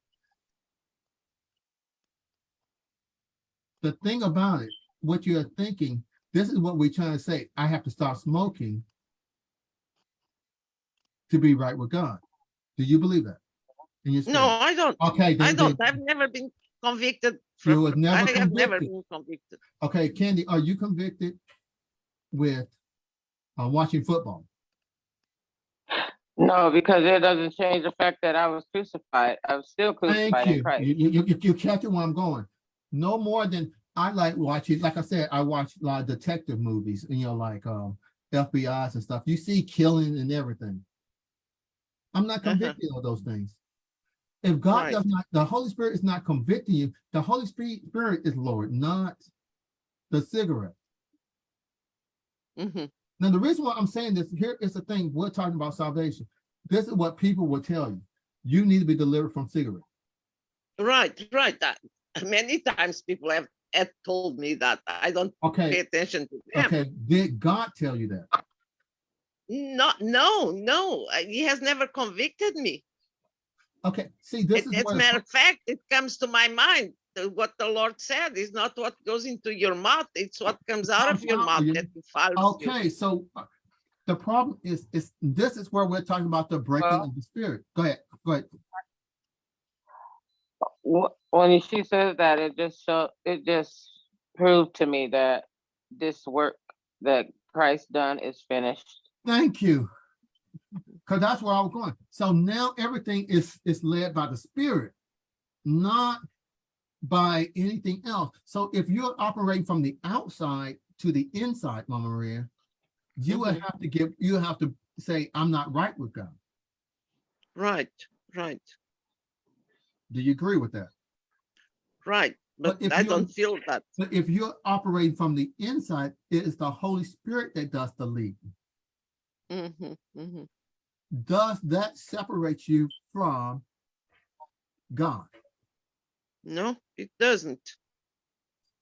The thing about it, what you're thinking, this is what we're trying to say. I have to stop smoking to be right with God. Do you believe that? in your No. I don't. Okay, I don't. Then, I've never been convicted. You was never I have never been convicted. okay, Candy, are you convicted with uh, watching football? No, because it doesn't change the fact that I was crucified. I was still Thank crucified in you. Christ. You, you, you, you catching where I'm going. No more than I like watching, like I said, I watch a lot of detective movies, you know, like um FBI's and stuff. You see killing and everything. I'm not Uh-huh. convicted of those things. If God Right. does not, the Holy Spirit is not convicting you, the Holy Spirit Spirit is Lord, not the cigarette. Mm -hmm. Now, the reason why I'm saying this, here is the thing, we're talking about salvation. This is what people will tell you. You need to be delivered from cigarettes. Right, right. That many times people have, have told me that I don't pay attention to them. okay, did God tell you that? Not, no, no. uh, He has never convicted me. Okay, see, this It- is As a matter of fact, it comes to my mind. What the Lord said is not what goes into your mouth, it's what comes out of your mouth you. that defiles you. okay, so uh, the problem is, is this is where we're talking about the breaking Well- of the spirit. Go ahead, go ahead. Wh- When she says that, it just show, it just proved to me that this work that Christ done is finished. Thank you. Because that's where I was going. So now everything is, is led by the spirit, not by anything else. So if you're operating from the outside to the inside, Mama Maria, you would Mhm. have to give, you have to say, I'm not right with God. Right, right, Do you agree with that? Right. But But if I you- don't feel that. But if you're operating from the inside, it is the Holy Spirit that does the leading. Mhm, mhm. Does that separate you from God? No, it doesn't.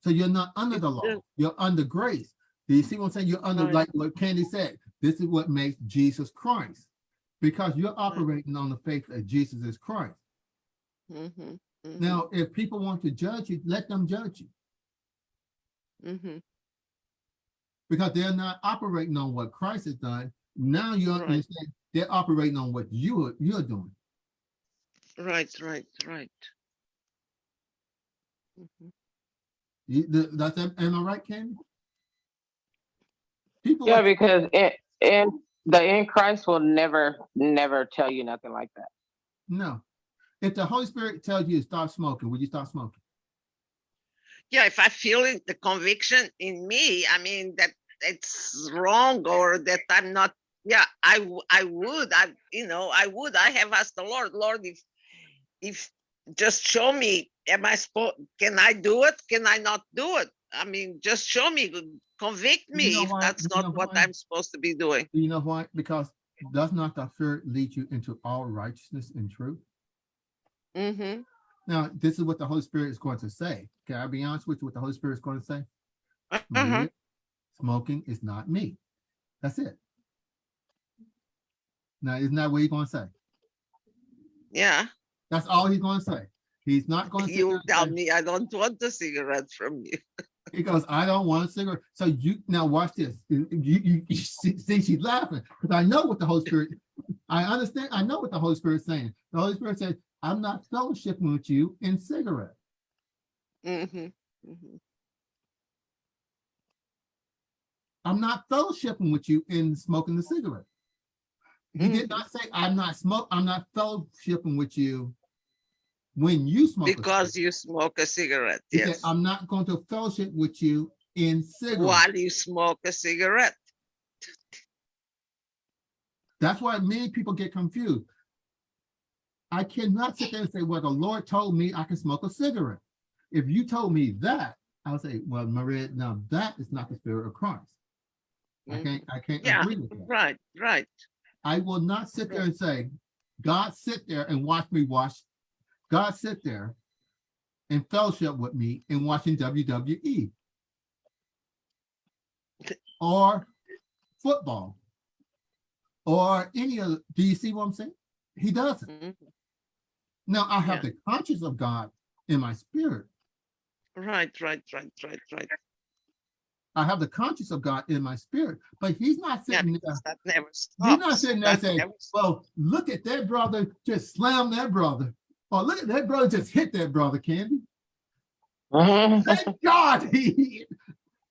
So you're not under It the law, does. you're under grace. Do you see what I'm saying? You're under, Right. like what Candy said, this is what makes Jesus Christ. Because you're operating on the faith that Jesus is Christ. Mhm, Now, if people want to judge you, let them judge you. mhm. Because they're not operating on what Christ has done. Now you Right. understand, they're operating on what you are, you're doing. Right, right, right. Mhm. You, the, that's, am I right, Candy? People, Yeah, are- because it, in the in Christ will never, never tell you nothing like that. no. If the Holy Spirit tells you to stop smoking, would you stop smoking? Yeah, if I feel it, the conviction in me, I mean, that it's wrong or that I'm not, yeah, I I would, I, you know, I would, I have asked the Lord, Lord, if, if, just show me, am I supposed, can I do it? Can I not do it? I mean, just show me, convict You me know if why- that's you not what why? I'm supposed to be doing. You know why? Because does not the Spirit lead you into all righteousness and truth? Mm-hmm, Now, this is what the Holy Spirit is going to say. Can I be honest with you what the Holy Spirit is going to say? uh-huh, Maria, Smoking is not me. That's it. Now, isn't that what he's going to say? yeah, That's all he's going to say. He's not going to. you tell me I don't want the cigarette from you. He goes, I don't want a cigarette. So you now watch this. You, you, you see, see, she's laughing because I know what the Holy Spirit. I understand. I know what the Holy Spirit is saying. The Holy Spirit says, "I'm not fellowshipping with you in cigarette." Mm-hmm, mm-hmm. I'm not fellowshipping with you in smoking the cigarette. He did not say, "I'm not smoke. I'm not fellowshipping with you when you smoke." Because cigarette." you smoke a cigarette, He said, yes. "I'm not going to fellowship with you in cigarette." While you smoke a cigarette. That's why many people get confused. I cannot sit there and say, well, the Lord told me I can smoke a cigarette. If you told me that, I would say, well, Maria, now that is not the spirit of Christ. I Mhm. can't, I can't Yeah, agree with that. Right, right. I will not sit there and say, God sit there and watch me watch. God sit there and fellowship with me in watching WWE. Or football. Or any of, do you see what I'm saying? He doesn't. Mhm. Now I have Yeah. the conscience of God in my spirit. Right, right, right, right, right. I have the conscience of God in my spirit, but he's not Yeah, sitting there. that never He's not sitting there That saying, never well, look at that brother, just slam that brother. Or look at that brother, just hit that brother, Candy. Thank God. He,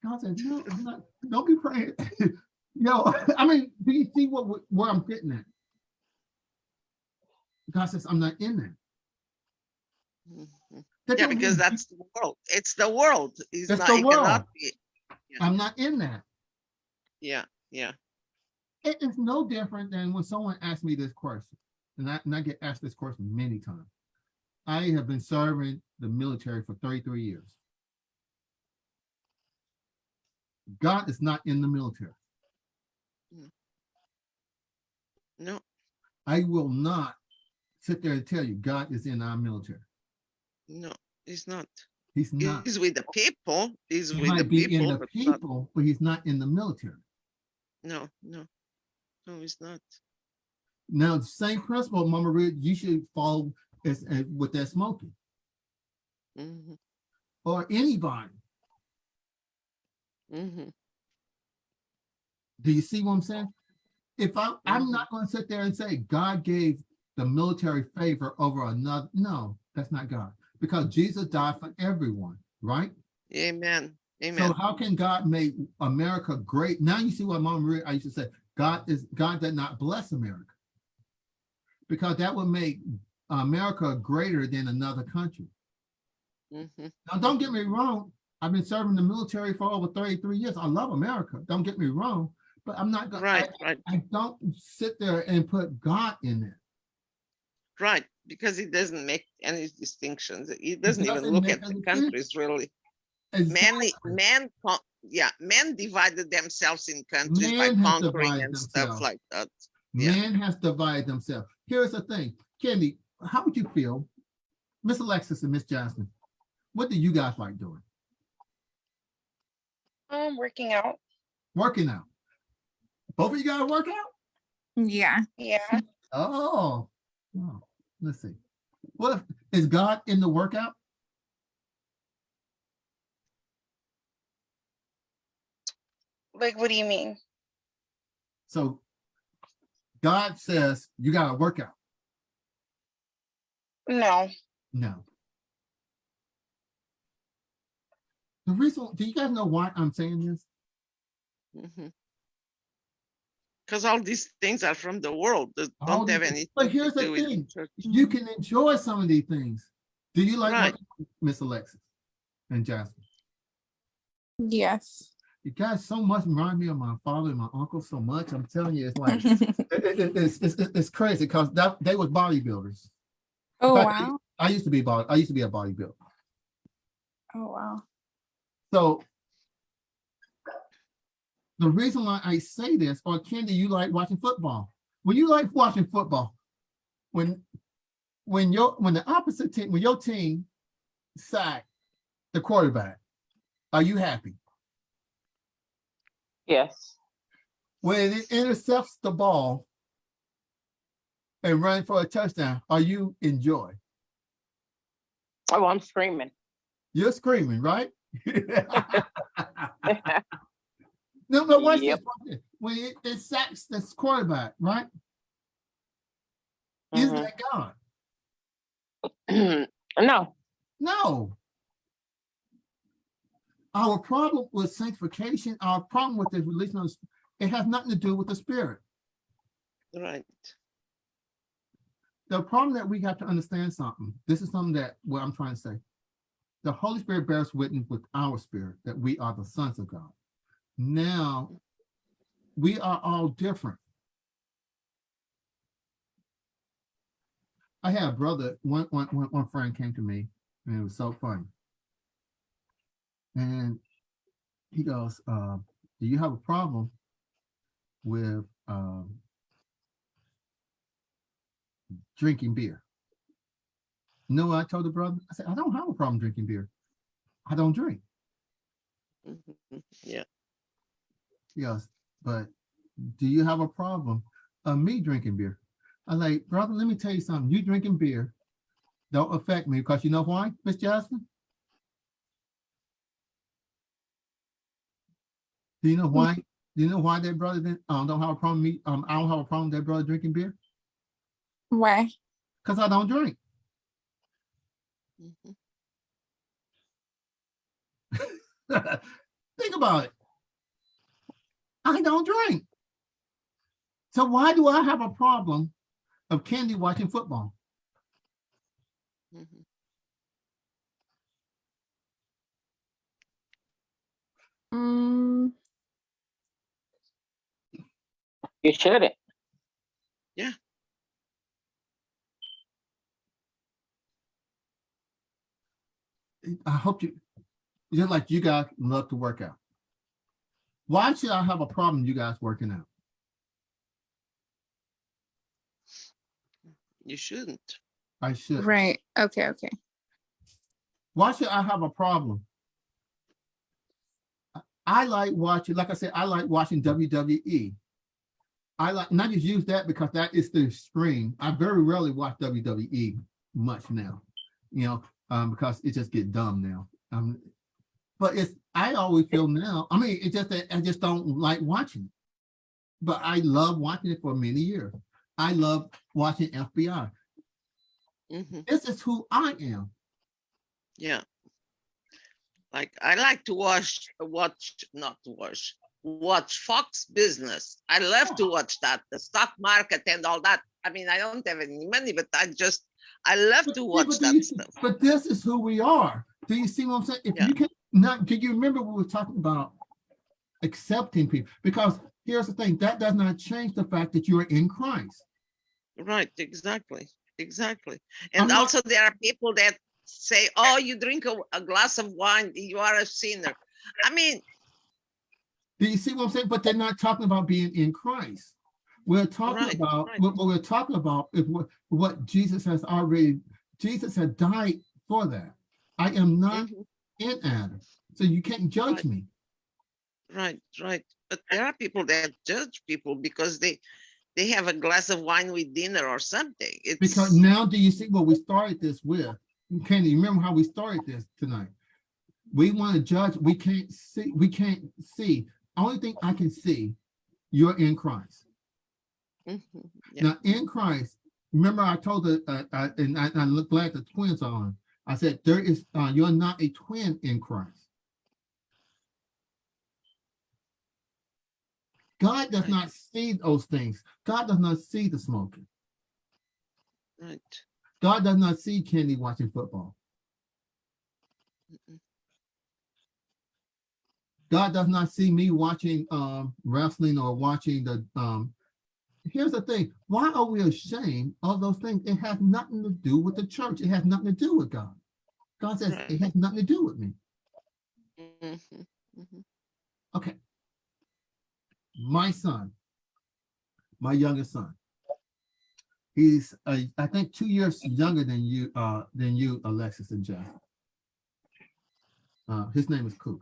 God said, no, I'm not, don't be praying. Yo, I mean, do you see what, where I'm getting at? God says, I'm not in there. Yeah, because that's the world. It's the world. It's It's not, the it world. be. I'm not in that. Yeah, yeah. It is no different than when someone asks me this question, and I, and I get asked this question many times. I have been serving the military for 33 years. God is not in the military. No, I will not sit there and tell you God is in our military. No, it's not. He's not. He's with the people. He's He with the might be in people, the but not, people, but he's not in the military. no, no, no, he's not. Now, the same principle, Mama Red, you should follow as, as with that smoking hmm or anybody. hmm Do you see what I'm saying? If I, I'm Mhm. not going to sit there and say God gave the military favor over another. No, that's not God because Jesus died for everyone, right? Amen. Amen. So how can God make America great? Now you see what Mama Maria, I used to say, God is God did not bless America. Because that would make America greater than another country. hmm Now, don't get me wrong. I've been serving the military for over 33 years. I love America. Don't get me wrong. But I'm not gonna Right, right, I don't sit there and put God in there. right. Because he doesn't make any distinctions. He doesn't even doesn't look at the countries really. Exactly. Men, man, con- yeah, men divided themselves in countries by Man conquering divided and stuff like that. yeah. Man has divided themselves. Here's the thing, Candy, how would you feel? Miss Alexis and Miss Jasmine, what do you guys like doing? Um, working out. Working out. Both of you guys work out? Yeah. Yeah. Oh, oh, let's see. What if, is God in the workout? Like, what do you mean? So God says you gotta work out. No. No. The reason, do you guys know why I'm saying this? Mm-hmm. Because all these things are from the world that don't have these- anything but here's the do with the thing. You can enjoy some of these things. Do you like Right. Miss Alexis and Jasmine? Yes. You guys so much remind me of my father and my uncle so much. I'm telling you, it's like it- it- it- it's, it's, it's it's crazy because that they was bodybuilders. oh fact, wow. I used to be body, I used to be a bodybuilder. Oh wow. So the reason why I say this, or Candy, you like watching football. When you like watching football, when when your when the opposite team, when your team sack the quarterback, are you happy? Yes. When it intercepts the ball and run for a touchdown, are you enjoy? Oh, I'm screaming. You're screaming, right? No, but watch this. Yep. watch this. When it, it sacks this quarterback, right? Is Mhm. that God? no. No. Our problem with sanctification, our problem with the religion, of it has nothing to do with the spirit. Right. The problem that we have to understand something. This is something that what I'm trying to say. The Holy Spirit bears witness with our spirit that we are the sons of God. Now, we are all different. I had a brother, one, one, one, one friend came to me, and it was so funny. And he goes, uh, do you have a problem with um, drinking beer. You know what I told the brother? I said, I don't have a problem drinking beer. I don't drink. Mhm. Yeah. Yes, but do you have a problem of me drinking beer? I like, brother, let me tell you something. You drinking beer don't affect me because you know why, Miss Jasmine? Do you know why? Do you know why that brother didn't, um, don't have a problem me, um, I don't have a problem with that brother drinking beer? Why? Cause I don't drink. Mhm. Think about it. I don't drink. So why do I have a problem of Candy watching football? Mhm. Mm, You shouldn't. Yeah. I hope you, just like you guys love to work out. Why should I have a problem you guys working out? You shouldn't. I should. right. Okay. Okay. Why should I have a problem? I- I like watching, like I said, I like watching WWE. I like, and I just use that because that is the stream. I very rarely watch WWE much now, you know, um, because it just get dumb now. Um, but it's, I always feel now, I mean, it's just that I just don't like watching. it. But I love watching it for many years. I love watching FBI. Mhm. This is who I am. Yeah. Like I like to watch, watch, not watch, watch Fox Business. I love to watch that, the stock market and all that. I mean, I don't have any money, but I just, I love But to watch but that you- stuff. But this is who we are. Do you see what I'm saying? If Yeah. you can not, do you remember we were talking about accepting people? Because here's the thing, that does not change the fact that you are in Christ. Right, exactly, exactly. And not- also there are people that say, oh, you drink a, a glass of wine, you are a sinner. I mean, Do you see what I'm saying? But they're not talking about being in Christ. We're talking Right, about, right. what, we're talking about is what, what Jesus has already, Jesus had died for that. I am not mhm, in Adam, so you can't judge Right. me. right, right. But there are people that judge people because they, they have a glass of wine with dinner or something. Because now do you see what we started this with? You remember how we started this tonight? We want to judge, we can't see, we can't see. Only thing I can see, you're in Christ. mhm, yeah, Now, in Christ, remember I told the, uh, uh, and I, I look glad the twins are on. I said, there is, uh, you're not a twin in Christ. God does Right. not see those things. God does not see the smoking. right. God does not see Candy watching football. mm-mm, God does not see me watching um wrestling or watching the um here's the thing. Why are we ashamed of those things? It has nothing to do with the church. It has nothing to do with God. God says it has nothing to do with me. Mhm, mhm. okay. My son my youngest son he's uh, I think two years younger than you uh than you Alexis and Jeff. Uh his name is Coop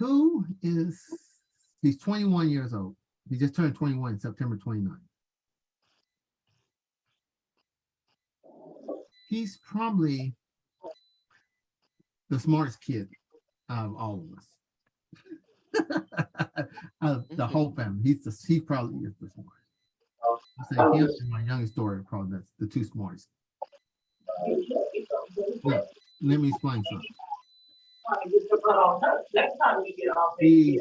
Koo is, he's 21 years old. He just turned 21 September 29. He's probably the smartest kid out of all of us. Out of the mm-hmm. whole family, he's the, he probably is the smartest. I say him and my youngest daughter probably that's the two smartest. Now, let me explain something. He's,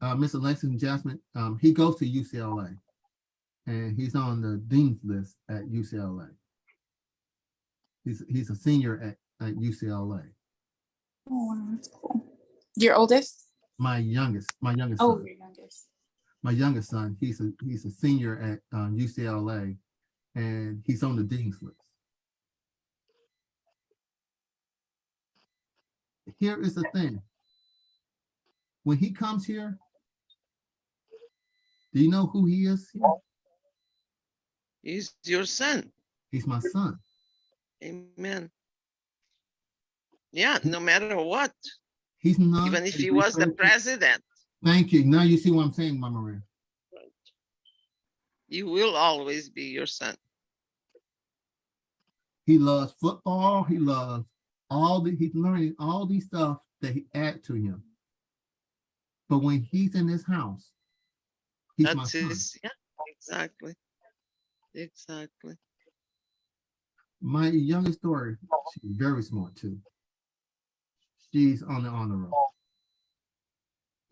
uh, Mr. Alexis Jasmine, um, he goes to UCLA. And he's on the dean's list at UCLA. He's, he's a senior at, at UCLA. Oh, that's cool. Your oldest? My youngest, my youngest Oh, son, your youngest. my youngest son, he's a, he's a senior at, um, UCLA. And he's on the dean's list. Here is the thing. When he comes here, Do you know who he is? He's your son. He's my son. Amen. Yeah, no matter what, He's not. even if he was the president, Thank you. Now you see what I'm saying, Mama Maria. you will always be your son. He loves football. He loves all the, he's learning all these stuff that he add to him. But when he's in his house, he's my That's son. his, yeah, exactly. Exactly. My youngest daughter, she's very smart too. She's on the honor roll.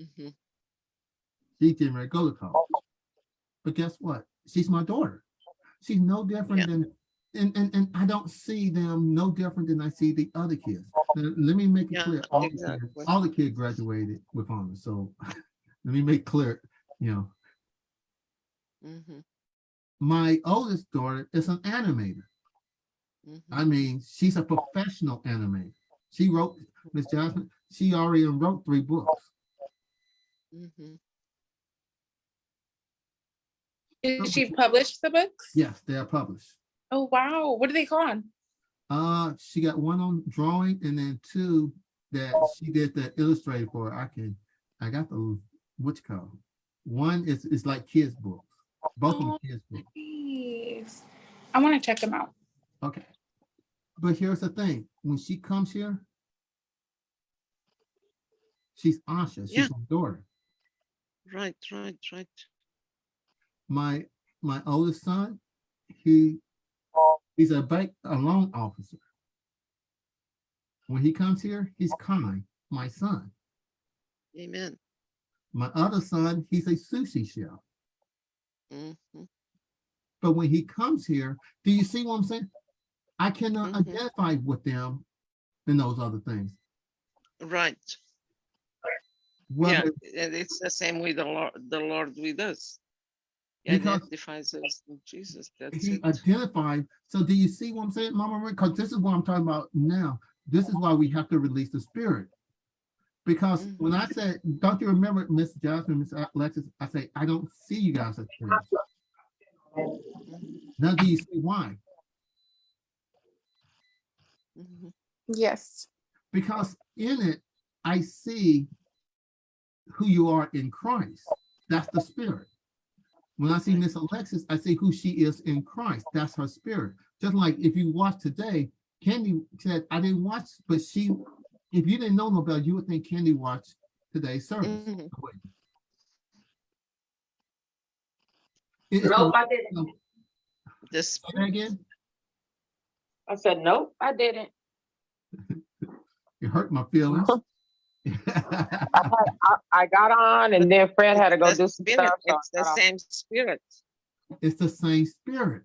Mhm. She's getting ready to go to college. But guess what? She's my daughter. She's no different Yeah. than, and, and, and I don't see them no different than I see the other kids. Now, let me make it Yeah, clear, all the kids, all the kids graduated with honors, so let me make clear, you know, Mhm, my oldest daughter is an animator. mhm. I mean, she's a professional animator. She wrote, Miss Jasmine, she already wrote three books. Mhm. Did she publish the books? Yes, they are published. Oh, wow. What are they called? Uh, she got one on drawing and then two that she did the illustrated for. I can, I got the, what you call? it? One is, is like kids books, both of them Oh. kids books. Nice. I want to check them out. Okay. But here's the thing, when she comes here, she's Asha, Yeah. she's my daughter. Right, right, right. My, my oldest son, he, he's a bank, a loan officer. When he comes here, he's kind, my son. Amen. My other son, he's a sushi chef. Mhm. But when he comes here, do you see what I'm saying? I cannot Mhm. identify with them in those other things. Right. Yeah, Whether, and it's the same with the Lord, the Lord with us. He identifies us in Jesus. That's he it. identified, so do you see what I'm saying, Mama? Because this is what I'm talking about now. This is why we have to release the spirit. Because when I said, don't you remember, Miss Jasmine, Miss Alexis, I say, I don't see you guys as twins. Mhm, Now do you see why? mhm. Yes. Because in it, I see who you are in Christ. That's the spirit. When I see Miss Alexis, I see who she is in Christ. That's her spirit. Just like if you watch today, Candy said, I didn't watch, but she, if you didn't know Nobel, you would think Candy watched today's service. Mhm. It's the- I didn't. The Say that spirit, again, I said, nope, I didn't. it hurt my feelings. I, I, I got on and then Fred had to go the do some spirit, stuff. so it's the got off. same spirit. It's the same spirit.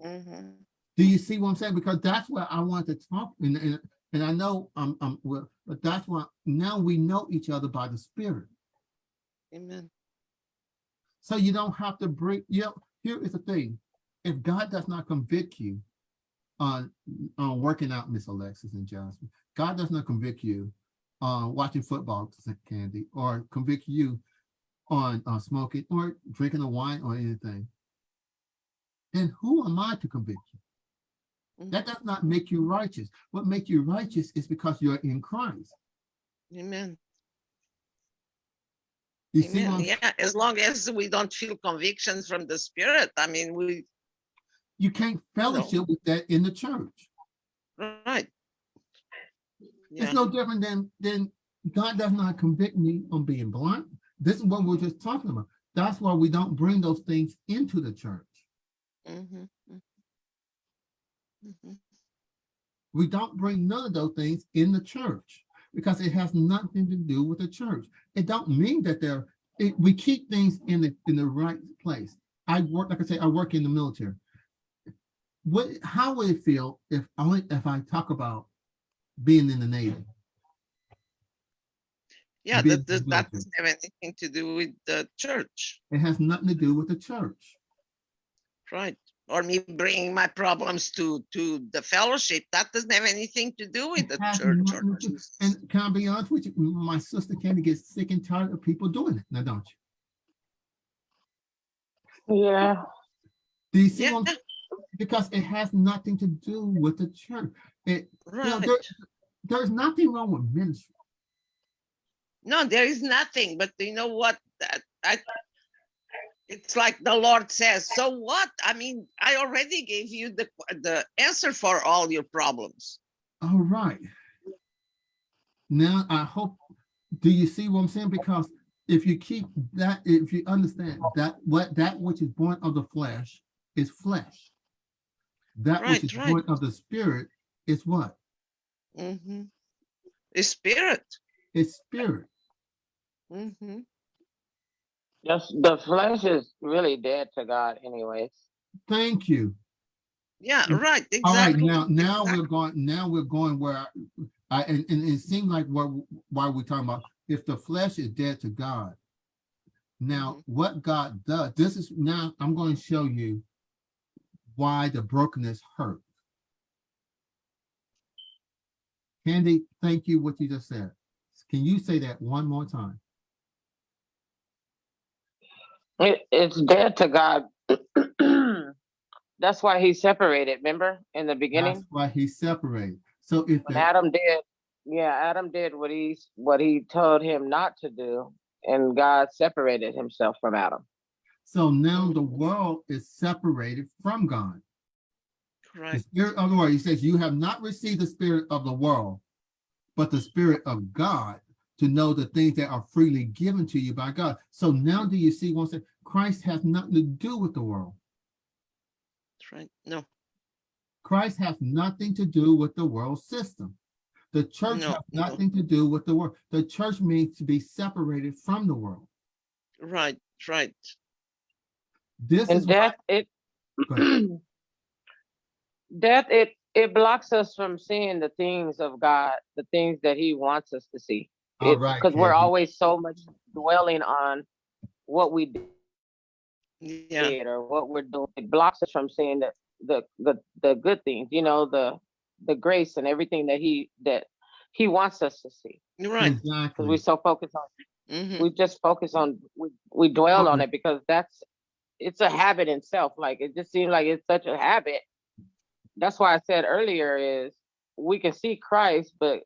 Mhm. Do you see what I'm saying? Because that's what I want to talk, and, and, and I know, um, um, well, but that's why now we know each other by the spirit. Amen. So you don't have to bring, you know, here is the thing. If God does not convict you on, on working out, Miss Alexis and Jasmine, God does not convict you on watching football, Candy, or convict you on uh, smoking or drinking a wine or anything, then who am I to convict you? Mhm. That does not make you righteous. What makes you righteous is because you're in Christ. Amen. You Amen. Yeah, as long as we don't feel convictions from the spirit, I mean, we, You can't fellowship with that in the church. right. Yeah, It's no different than, than God does not convict me on being blind. This is what we're just talking about. That's why we don't bring those things into the church. mhm, Mhm. We don't bring none of those things in the church because it has nothing to do with the church. It don't mean that they're, it, we keep things in the, in the right place. I work, like I say, I work in the military. What, how would it feel if only, if I talk about being in the Navy? Yeah, that, that, that doesn't have anything to do with the church, It has nothing to do with the church. right? Or me bringing my problems to, to the fellowship, that doesn't have anything to do with the has church. or Jesus. And can I be honest with you, my sister Candy gets sick and tired of people doing it, now don't you? Yeah, Do you see? Yeah, what Because it has nothing to do with the church. It, you know, there, there's nothing wrong with ministry. No, there is nothing, but you know what? That I it's like the Lord says, so what? I mean, I already gave you the the answer for all your problems. All right. Now, I hope, do you see what I'm saying? Because if you keep that, if you understand that what that which is born of the flesh is flesh. That which is right. born of the spirit is what? Mm -hmm. The spirit. It's spirit. hmm just the flesh is really dead to God anyways. Thank you. Yeah, right. All right, now, now exactly. we're going, now we're going where I, I- and, and it seemed like what, why we're talking about, if the flesh is dead to God. Now, Mhm. what God does, this is, now I'm going to show you why the brokenness hurt. Candy, thank you what you just said. Can you say that one more time? It, it's dead to God. That's why he separated, remember, in the beginning. That's beginning? why he separated. So if When the, Adam did, yeah, Adam did what he, what he told him not to do, and God separated himself from Adam. so now the world is separated from God. The Correct. spirit of the world, he says, you have not received the spirit of the world, but the spirit of God to know the things that are freely given to you by God. So now do you see once Christ has nothing to do with the world. That's right. No, Christ has nothing to do with the world system. The church No, has no. nothing to do with the world. The church means to be separated from the world. right, right. This is And why, death, it, Go death, it, it blocks us from seeing the things of God, the things that he wants us to see. all right. Because we're always so much dwelling on what we Yeah, did or what we're doing. It blocks us from seeing the, the, the, the good things, you know, the, the grace and everything that he, that he wants us to see. you're right. Because we Exactly. so focused on, hmm we just focus on, we, we dwell on it because that's, it's a habit in itself. Like, it just seems like it's such a habit. That's why I said earlier is, we can see Christ, but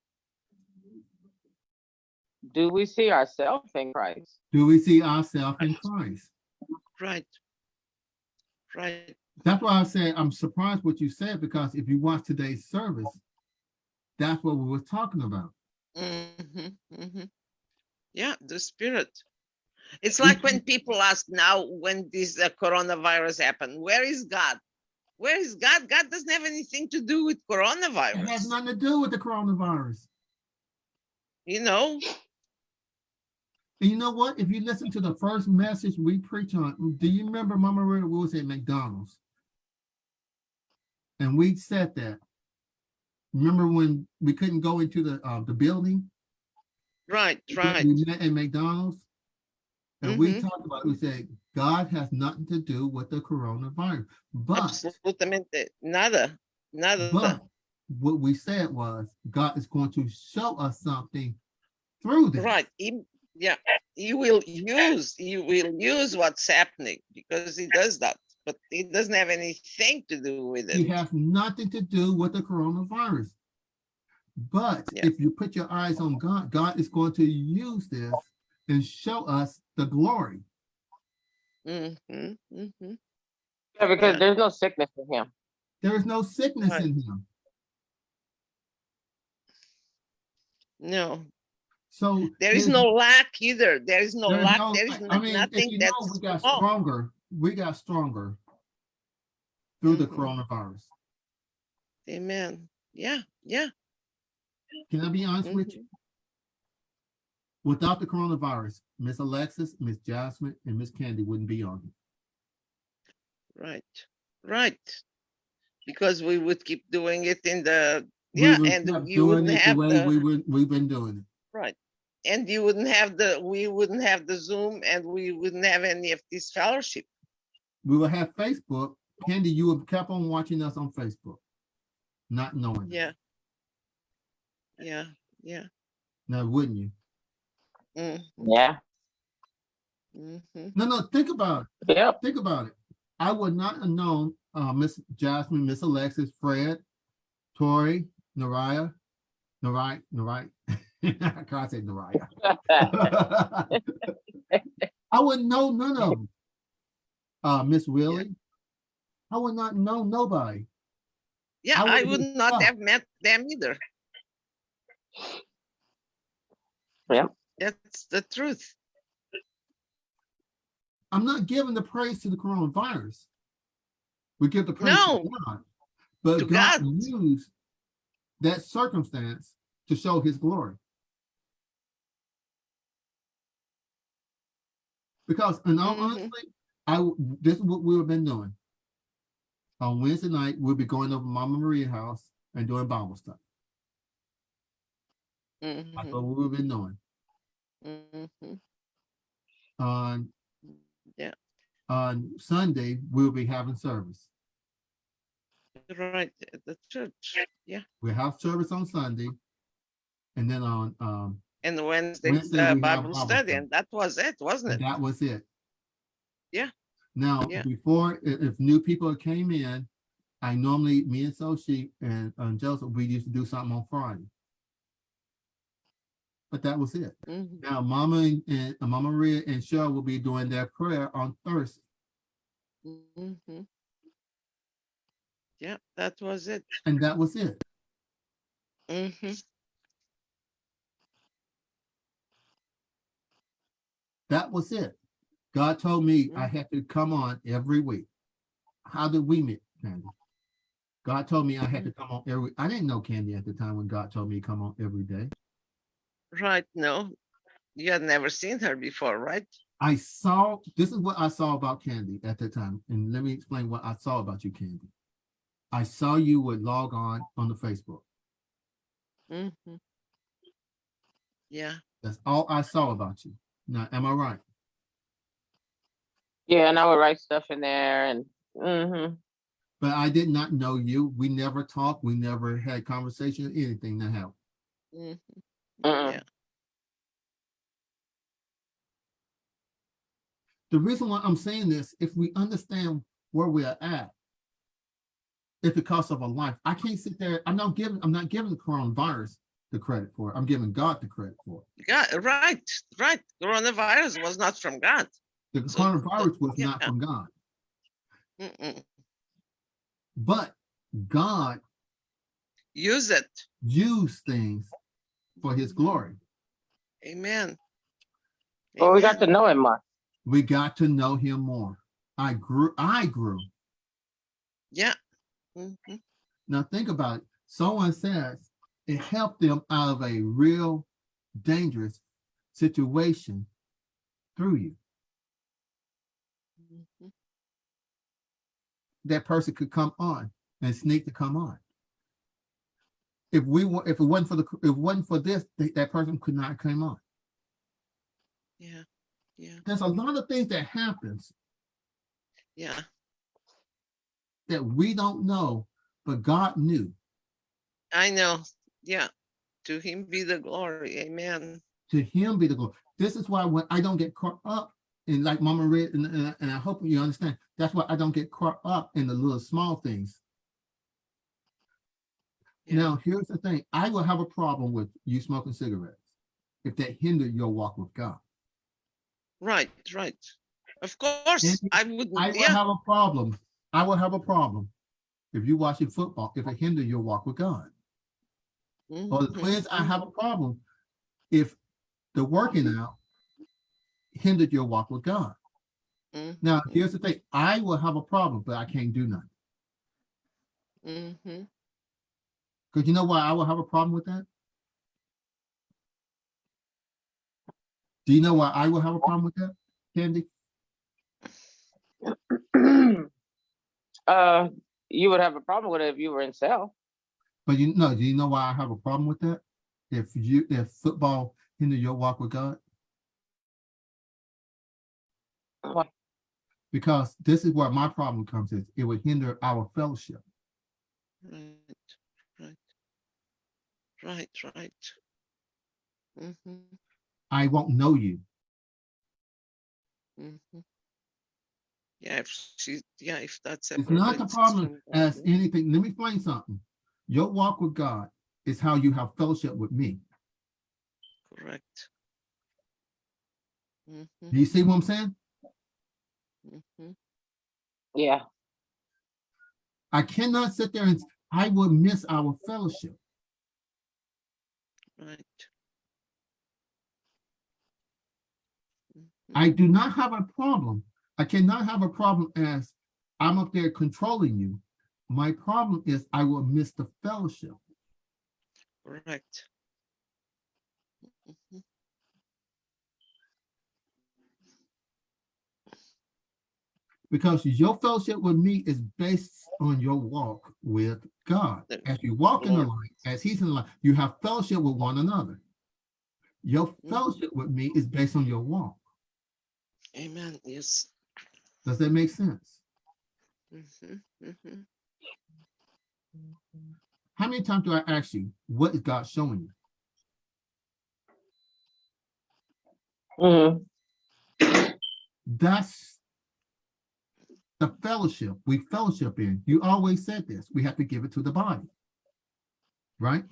do we see ourselves in Christ? Do we see ourselves in Christ? Right. Right. That's why I said I'm surprised what you said because if you watch today's service, that's what we were talking about. hmm hmm Yeah, the spirit. It's like when people ask now when this uh, coronavirus happened, where is God? Where is God? God doesn't have anything to do with coronavirus. It has nothing to do with the coronavirus. You know, you know what? If you listen to the first message we preach on, do you remember Mama Red we was at McDonald's? And we said that. Remember when we couldn't go into the uh, the building? right, right. We met at McDonald's. And we Mhm. talked about, we said, God has nothing to do with the coronavirus. But Absolutamente nada, nada. But what we said was God is going to show us something through this. Right. He, yeah, he will use, he will use what's happening because he does that, but it doesn't have anything to do with It it. has nothing to do with the coronavirus. But Yeah. if you put your eyes on God, God is going to use this and show us the glory. Mm -hmm, mm -hmm. Yeah, because Yeah. there's no sickness in him. There is no sickness Right. in him. No, So there is no lack either. There is no lack. no- There is I mean, nothing know, that's we got stronger. We got stronger through the Mhm. coronavirus. Amen. Yeah, yeah. Can I be honest with you? Without the coronavirus, Miss Alexis, Miss Jasmine, and Miss Candy wouldn't be on. here. Right, right. Because we would keep doing it in the, We yeah, and you wouldn't it the have way We would, we've been doing it. right. And you wouldn't have the, we wouldn't have the Zoom and we wouldn't have any of this fellowship. We would have Facebook. Candy, you would kept on watching us on Facebook, not knowing. it. Yeah. Yeah, yeah. Now, wouldn't you? Mm, Yeah. mhm. No, no, think about it. Yep. Think about it. I would not have known, uh, Miss Jasmine, Miss Alexis, Fred, Tori, Naraya, Narai, Narai. I can't say Naraya. I wouldn't know none of them. Uh, Miss Willie. I would not know nobody. Yeah, I I wouldn't would have not have met them either. Yeah. That's the truth. I'm not giving the praise to the coronavirus. We give the praise No. to God. But To God God. used that circumstance to show his glory. Because in all Mhm. honesty, I, this is what we've been doing. On Wednesday night, we'll be going over Mama Maria's house and doing Bible stuff. That's Mhm, what we've been doing. mhm. On Yeah. on Sunday, we'll be having service. Right, at the church, yeah. We have service on Sunday. And then on, um, And Wednesday, Wednesday uh, Bible Bible study, and that was it, wasn't it? that was it. Yeah. Now, Yeah. before, if new people came in, I normally, me and Sochi and, and Joseph, we used to do something on Friday. But that was it. Mhm, Now, Mama and, and uh, Mama Maria and Cheryl will be doing their prayer on Thursday. mhm. Yeah, that was it. And that was it. Mhm, That was it. God told me I Mhm. had to come on every week. How did we meet, Candy? God told me I had to come on every, I didn't know Candy at the time when God told me to come on every day. Right, no, you had never seen her before, right? I saw, this is what I saw about Candy at the time. And let me explain what I saw about you, Candy. I saw you would log on on the Facebook. Mhm. Yeah, That's all I saw about you. Now, am I right? Yeah, and I would write stuff in there and, hmm But I did not know you. We never talked. We never had conversation, anything that happened. mhm, Mm-mm. yeah, The reason why I'm saying this, if we understand where we are at, it's because of a life. I can't sit there. I'm not giving. I'm not giving the coronavirus the credit for it. I'm giving God the credit for it. yeah, right, right. Coronavirus was not from God. The So, coronavirus was not from God, Mm-mm. but God Use it. Use things for His glory. Amen. Well, we got to know him more. We got to know Him more. I grew. I grew. Yeah. Mhm. Now think about it. Someone says it helped them out of a real dangerous situation through you. Mhm. That person could come on and sneak to come on. If we were, if it wasn't for the, if it wasn't for this, th- that person could not come on. Yeah, yeah, There's a lot of things that happens yeah. that we don't know, but God knew. I know. Yeah. To him be the glory. Amen. To Him be the glory. This is why when I don't get caught up in like Mama Red, and, and, and I hope you understand. That's why I don't get caught up in the little small things. Yeah. Now, here's the thing. I will have a problem with you smoking cigarettes if that hinder your walk with God. Right, right. Of course, I wouldn't. I will yeah. have a problem. I will have a problem if you're watching football, if it hinder your walk with God. Or the mhm, twins, I have a problem if the working out hindered your walk with God. Mhm, Now, here's the thing. I will have a problem, but I can't do nothing. Because you know why I will have a problem with that? Do you know why I will have a problem with that, Candy? uh, you would have a problem with it if you were in cell. But you know, do you know why I have a problem with that? If you, if football hinder your walk with God? Why? Because this is where my problem comes in. It would hinder our fellowship. Right, right. Right, right. Mhm, I won't know you. mhm. Yeah, if she, yeah, if that's. It's not the problem as anything. Let me explain something. Your walk with God is how you have fellowship with me. Correct. Mhm, Do you see what I'm saying? mhm. Yeah. I cannot sit there and I will miss our fellowship. Right. Mhm. I do not have a problem. I cannot have a problem as I'm up there controlling you. My problem is I will miss the fellowship. Correct. Mhm. Because your fellowship with me is based on your walk with God. As you walk in the light, as he's in the light, you have fellowship with one another. Your Mhm. fellowship with me is based on your walk. Amen, yes. Does that make sense? Mhm, mhm. How many times do I ask you, what is God showing you? hmm That's the fellowship we fellowship in. You always said this. We have to give it to the body. Right?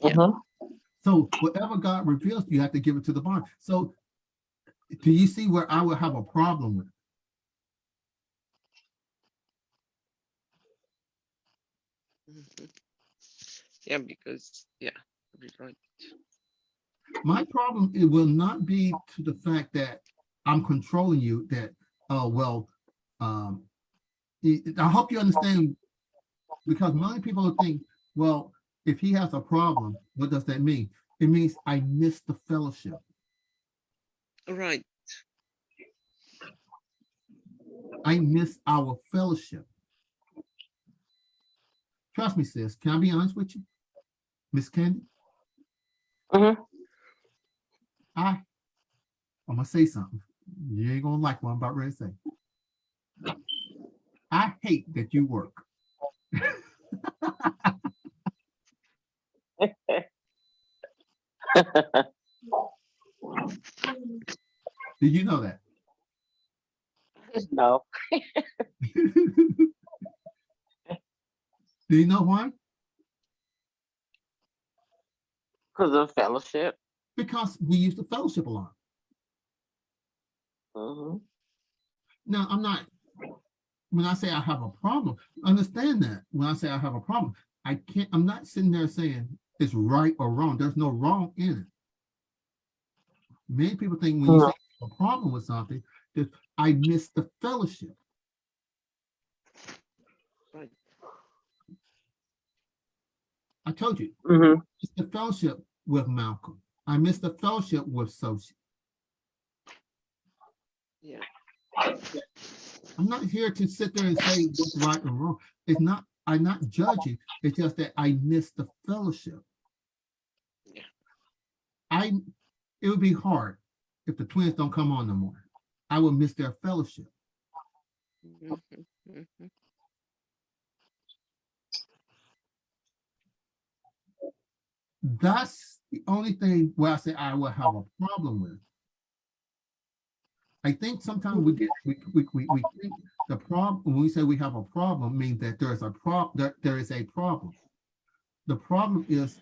Yeah. hmm So whatever God reveals, you have to give it to the body. So do you see where I would have a problem with? Mhm. Yeah, because, yeah, you're right. My problem, it will not be to the fact that I'm controlling you, that, oh, well, um, I I hope you understand, because many people think, well, if he has a problem, what does that mean? It means I miss the fellowship. Right, I miss our fellowship. Trust me, sis. Can I be honest with you? Miss Candy? Mhm. I, I'm gonna say something. You ain't gonna like what I'm about to say. I hate that you work. Did you know that? no. Do you know why? Because of fellowship. Because we used to fellowship a lot. hmm Now, I'm not, when I say I have a problem, understand that. When I say I have a problem, I can't, I'm not sitting there saying it's right or wrong. There's no wrong in it. Many people think when you Mhm. say a problem with something, that I miss the fellowship. I told you, hmm it's the fellowship with Malcolm. I miss the fellowship with Sophie. Yeah, I'm not here to sit there and say what's right or wrong. It's not, I'm not judging. It's just that I miss the fellowship. Yeah. I, it would be hard if the twins don't come on no more. I will miss their fellowship. Mhm, mhm. That's the only thing where I say I will have a problem with. I think sometimes we get, we, we, we, we think the problem, when we say we have a problem, means that there is a prob, that there is a problem. The problem is,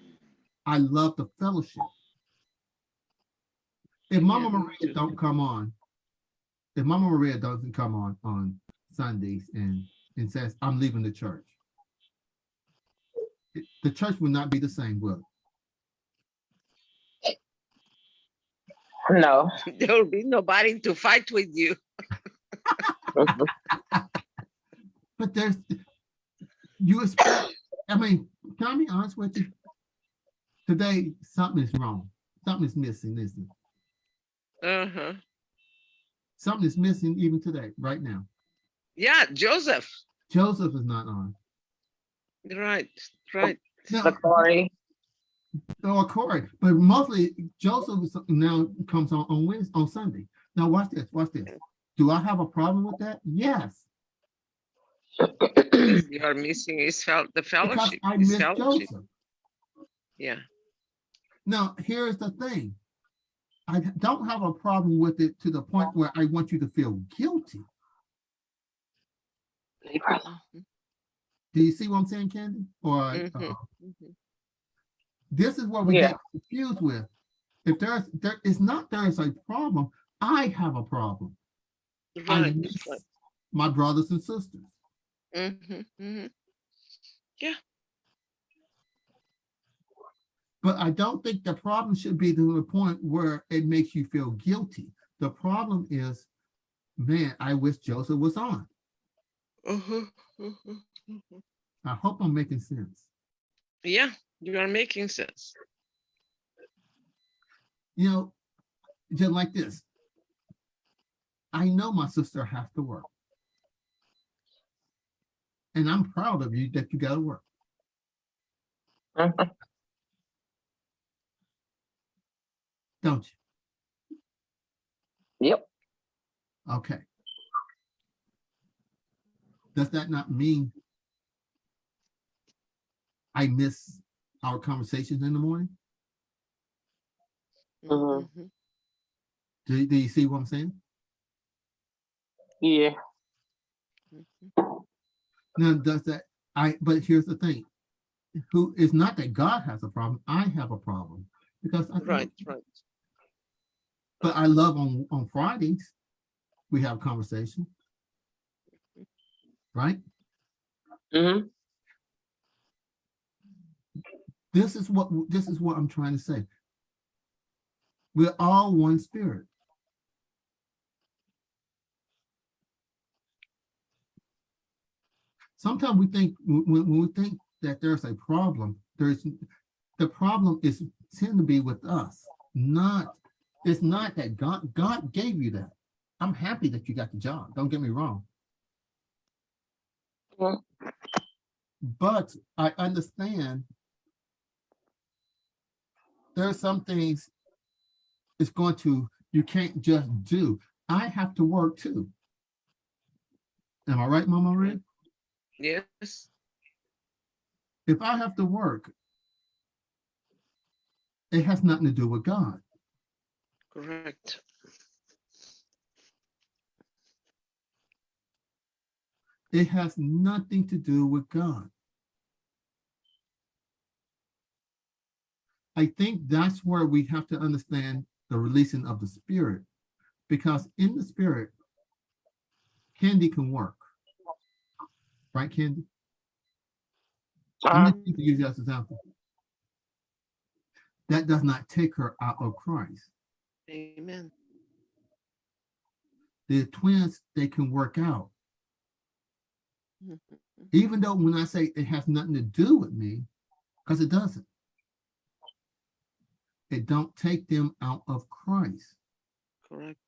I love the fellowship. If Mama Maria don't come on, if Mama Maria doesn't come on, on Sundays and, and says, I'm leaving the church. The church will not be the same, will it? No. There'll be nobody to fight with you. But there's, you expect, I mean, can I be honest with you? Today, something is wrong. Something is missing, isn't it? Uh-huh. Something is missing even today, right now. Yeah, Joseph. Joseph is not on. Right, right. Now, The Corey. Or Corey, but mostly Joseph now comes on, on Wednesday, on Sunday. Now watch this, watch this. Do I have a problem with that? Yes, You are missing his fel, the because fellowship, I miss fellowship. Joseph. Yeah, Now, here's the thing. I don't have a problem with it to the point where I want you to feel guilty. Leave her. Do you see what I'm saying, Candy? Or, Mhm. uh, mhm. This is what we Yeah. get confused with. If there's, there is not, there's a problem, I have a problem. I miss right. my brothers and sisters. Mhm, mhm. Yeah. But I don't think the problem should be to the point where it makes you feel guilty. The problem is, man, I wish Joseph was on. Mhm, mhm. I hope I'm making sense. Yeah, you are making sense. You know, just like this. I know my sister has to work. And I'm proud of you that you gotta work. Mhm. Don't you? Yep. Okay. Does that not mean I miss our conversations in the morning? Mhm. Mhm. Do, do you see what I'm saying? Yeah. Mhm. Now, does that, I, but here's the thing. Who, it's not that God has a problem, I have a problem. Because I, Right, right. but I love on, on Fridays, we have conversation. Right? hmm This is what, this is what I'm trying to say. We're all one spirit. Sometimes we think, when, we think that there's a problem, there's, the problem is tend to be with us, not, it's not that God, God gave you that. I'm happy that you got the job, don't get me wrong. Mhm. But I understand there are some things it's going to, you can't just do. I have to work too. Am I right, Mama Red? Yes, If I have to work, it has nothing to do with God. correct. It has nothing to do with God. I think that's where we have to understand the releasing of the spirit, because in the spirit, Candy can work. Right, Candy? Uh, Let me use that as an example. That does not take her out of Christ. Amen. The twins, they can work out. Even though when I say it has nothing to do with me, because it doesn't. It don't take them out of Christ. Correct.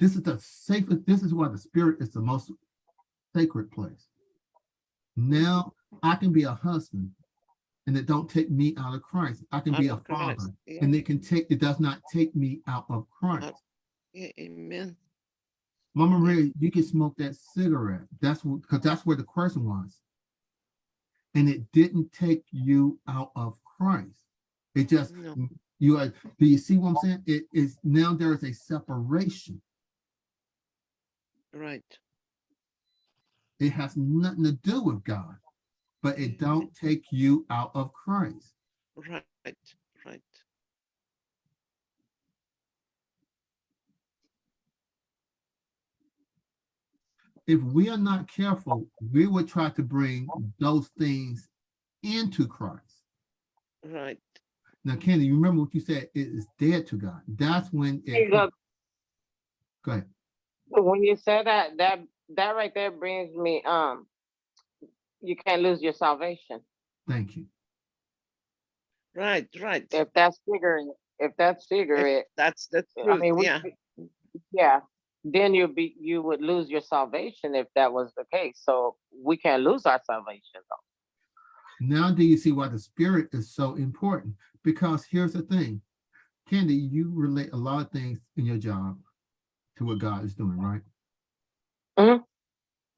This is the safest, this is why the spirit is the most sacred place. Now I can be a husband and it don't take me out of Christ. I can oh be a Christ, father yeah, and it can take, it does not take me out of Christ. yeah, Amen. Mama Ray, you can smoke that cigarette. That's what, because that's where the question was. And it didn't take you out of Christ. It just, No. You are, do you see what I'm saying? It is, now there is a separation. Right. It has nothing to do with God, but it don't take you out of Christ. Right. Right. If we are not careful, we will try to bring those things into Christ. Right. Now, Candy, you remember what you said, it is dead to God. That's when Hey, it, look, go ahead. when you said that, that that right there brings me um you can't lose your salvation. Thank you. Right. Right. If that's figuring if that's figure it, That's the I truth. mean we, Yeah. yeah, then you'd be you would lose your salvation if that was the case. So we can't lose our salvation though. Now do you see why the spirit is so important? Because here's the thing. Candy, you relate a lot of things in your job to what God is doing, right? Mhm.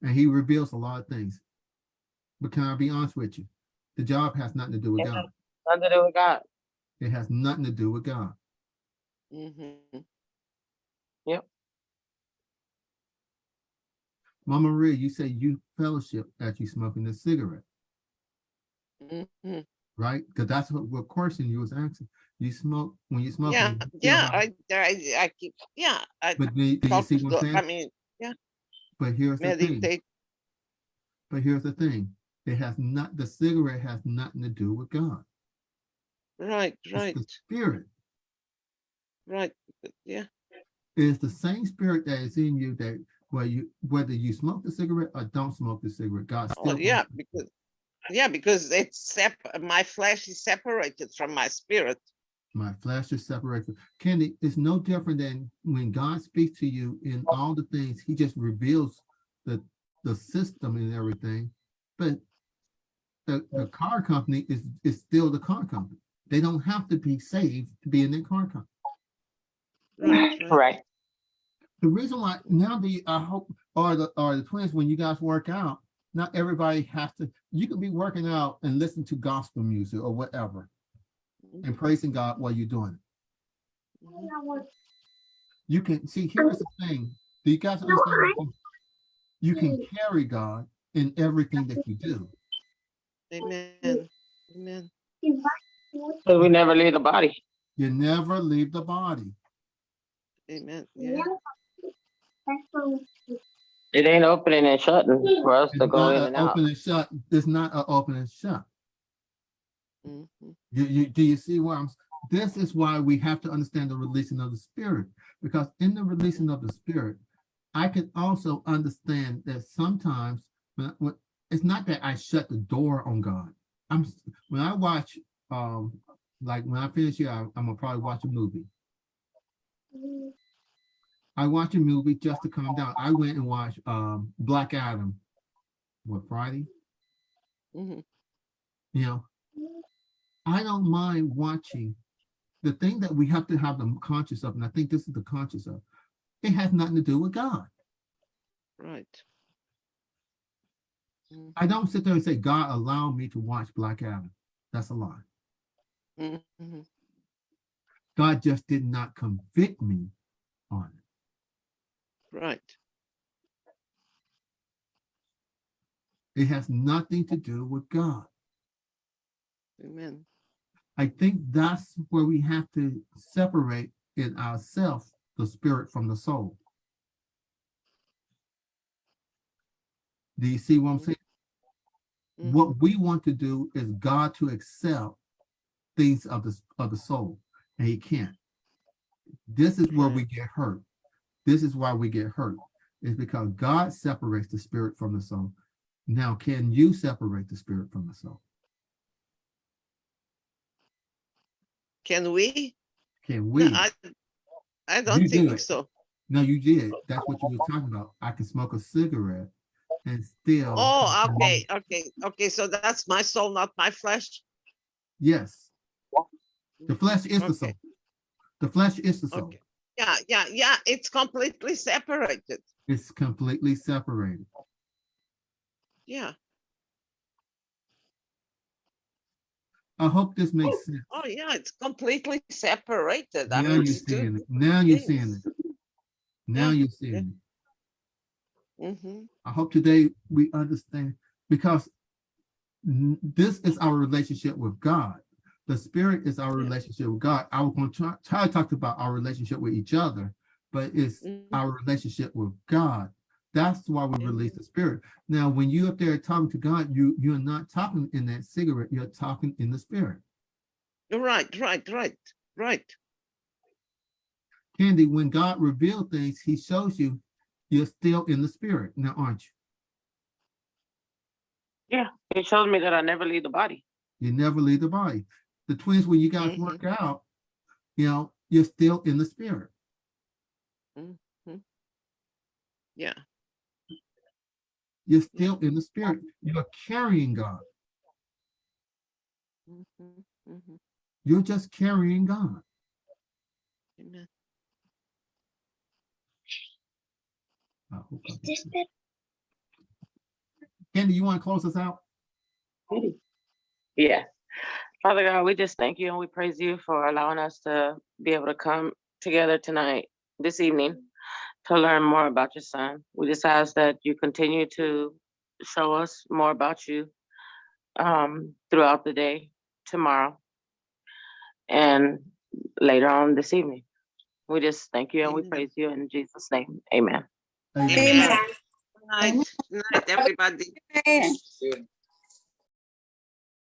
And he reveals a lot of things. But can I be honest with you? The job has nothing to do with Yeah. God. Nothing to do with God. It has nothing to do with God. Mm -hmm. Yep. Mama Maria, you say you fellowship as you smoking a cigarette, Mhm. Right? Because that's what, what question you was asking. You smoke, when you smoke. Yeah, you yeah, I, I, I keep, yeah, I But do you do you see what I'm God, I saying? mean, But here's the thing, but here's the thing. It has not, the cigarette has nothing to do with God. Right, It's right, the spirit. right. Yeah, It's the same spirit that is in you that whether you whether you smoke the cigarette or don't smoke the cigarette, God oh, still. yeah, because, yeah, because it's sep, my flesh is separated from my spirit. My flesh is separated. Candy, it's no different than when God speaks to you in all the things, he just reveals the the system and everything. But the, the car company is is still the car company. They don't have to be saved to be in the car company. Right, right. Right. The reason why now the I hope are the or the twins when you guys work out, not everybody has to. You can be working out and listen to gospel music or whatever, and praising God while you're doing it. Mhm. You can see. Here's the thing. Do you guys understand? something? You can carry God in everything that you do. Amen, amen. Because we never leave the body. You never leave the body. Amen. Yeah. It ain't opening and shutting for us It's to go not in a and out. open and shut. It's not an open and shut. Mhm. You, you, do you see where I'm, s- this is why we have to understand the releasing of the spirit, because in the releasing of the spirit, I can also understand that sometimes, when, when, it's not that I shut the door on God. I'm, s- when I watch, um, like when I finish here, I- I'm gonna probably watch a movie. I watch a movie just to calm down. I went and watched, um, Black Adam, what, Friday? Mm -hmm. you know, I don't mind watching. The thing that we have to have them conscious of, and I think this is the conscious of, it has nothing to do with God. Right. Mhm. I don't sit there and say, God allowed me to watch Black Adam. That's a lie. Mhm. God just did not convict me on it. Right. It has nothing to do with God. Amen. I think that's where we have to separate in ourselves the spirit from the soul. Do you see what I'm saying? Mhm. What we want to do is God to accept things of the of the soul, and He can't. This is where we get hurt. This is why we get hurt. Is because God separates the spirit from the soul. Now, can you separate the spirit from the soul? Can we? Can No, we? I, I don't do think so. No, you did. That's what you were talking about. I can smoke a cigarette and still. Oh, okay, okay, okay. So that's my soul, not my flesh. Yes, the flesh is the Okay. soul. The flesh is the soul. Okay. Yeah, yeah, yeah. It's completely separated. It's completely separated. Yeah. I hope this makes sense. Oh, yeah. It's completely separated. I Now you're seeing it. Now you're Yes. seeing it. Now Yeah, you're seeing it. Mm-hmm. I hope today we understand because this is our relationship with God. The spirit is our relationship with God. I was going to try, try to talk about our relationship with each other, but it's Mhm. our relationship with God. That's why we release the spirit. Now, when you up there talking to God, you you're not talking in that cigarette. You're talking in the spirit. Right, right, right, right. Candy, when God revealed things, He shows you you're still in the spirit. Now, aren't you? Yeah. He shows me that I never leave the body. You never leave the body. The twins, when you guys Mhm. work out, you know, you're still in the spirit. Yeah. You're still in the spirit. You're carrying God. Mhm, mhm. You're just carrying God. Amen. I hope I. Candy, you want to close us out? Yeah. Father God, we just thank you and we praise you for allowing us to be able to come together tonight, this evening, to learn more about your son. We just ask that you continue to show us more about you um, throughout the day, tomorrow, and later on this evening. We just thank you and we praise you in Jesus' name. Amen. Amen. Amen. Amen. Good night, Good night, everybody. Amen.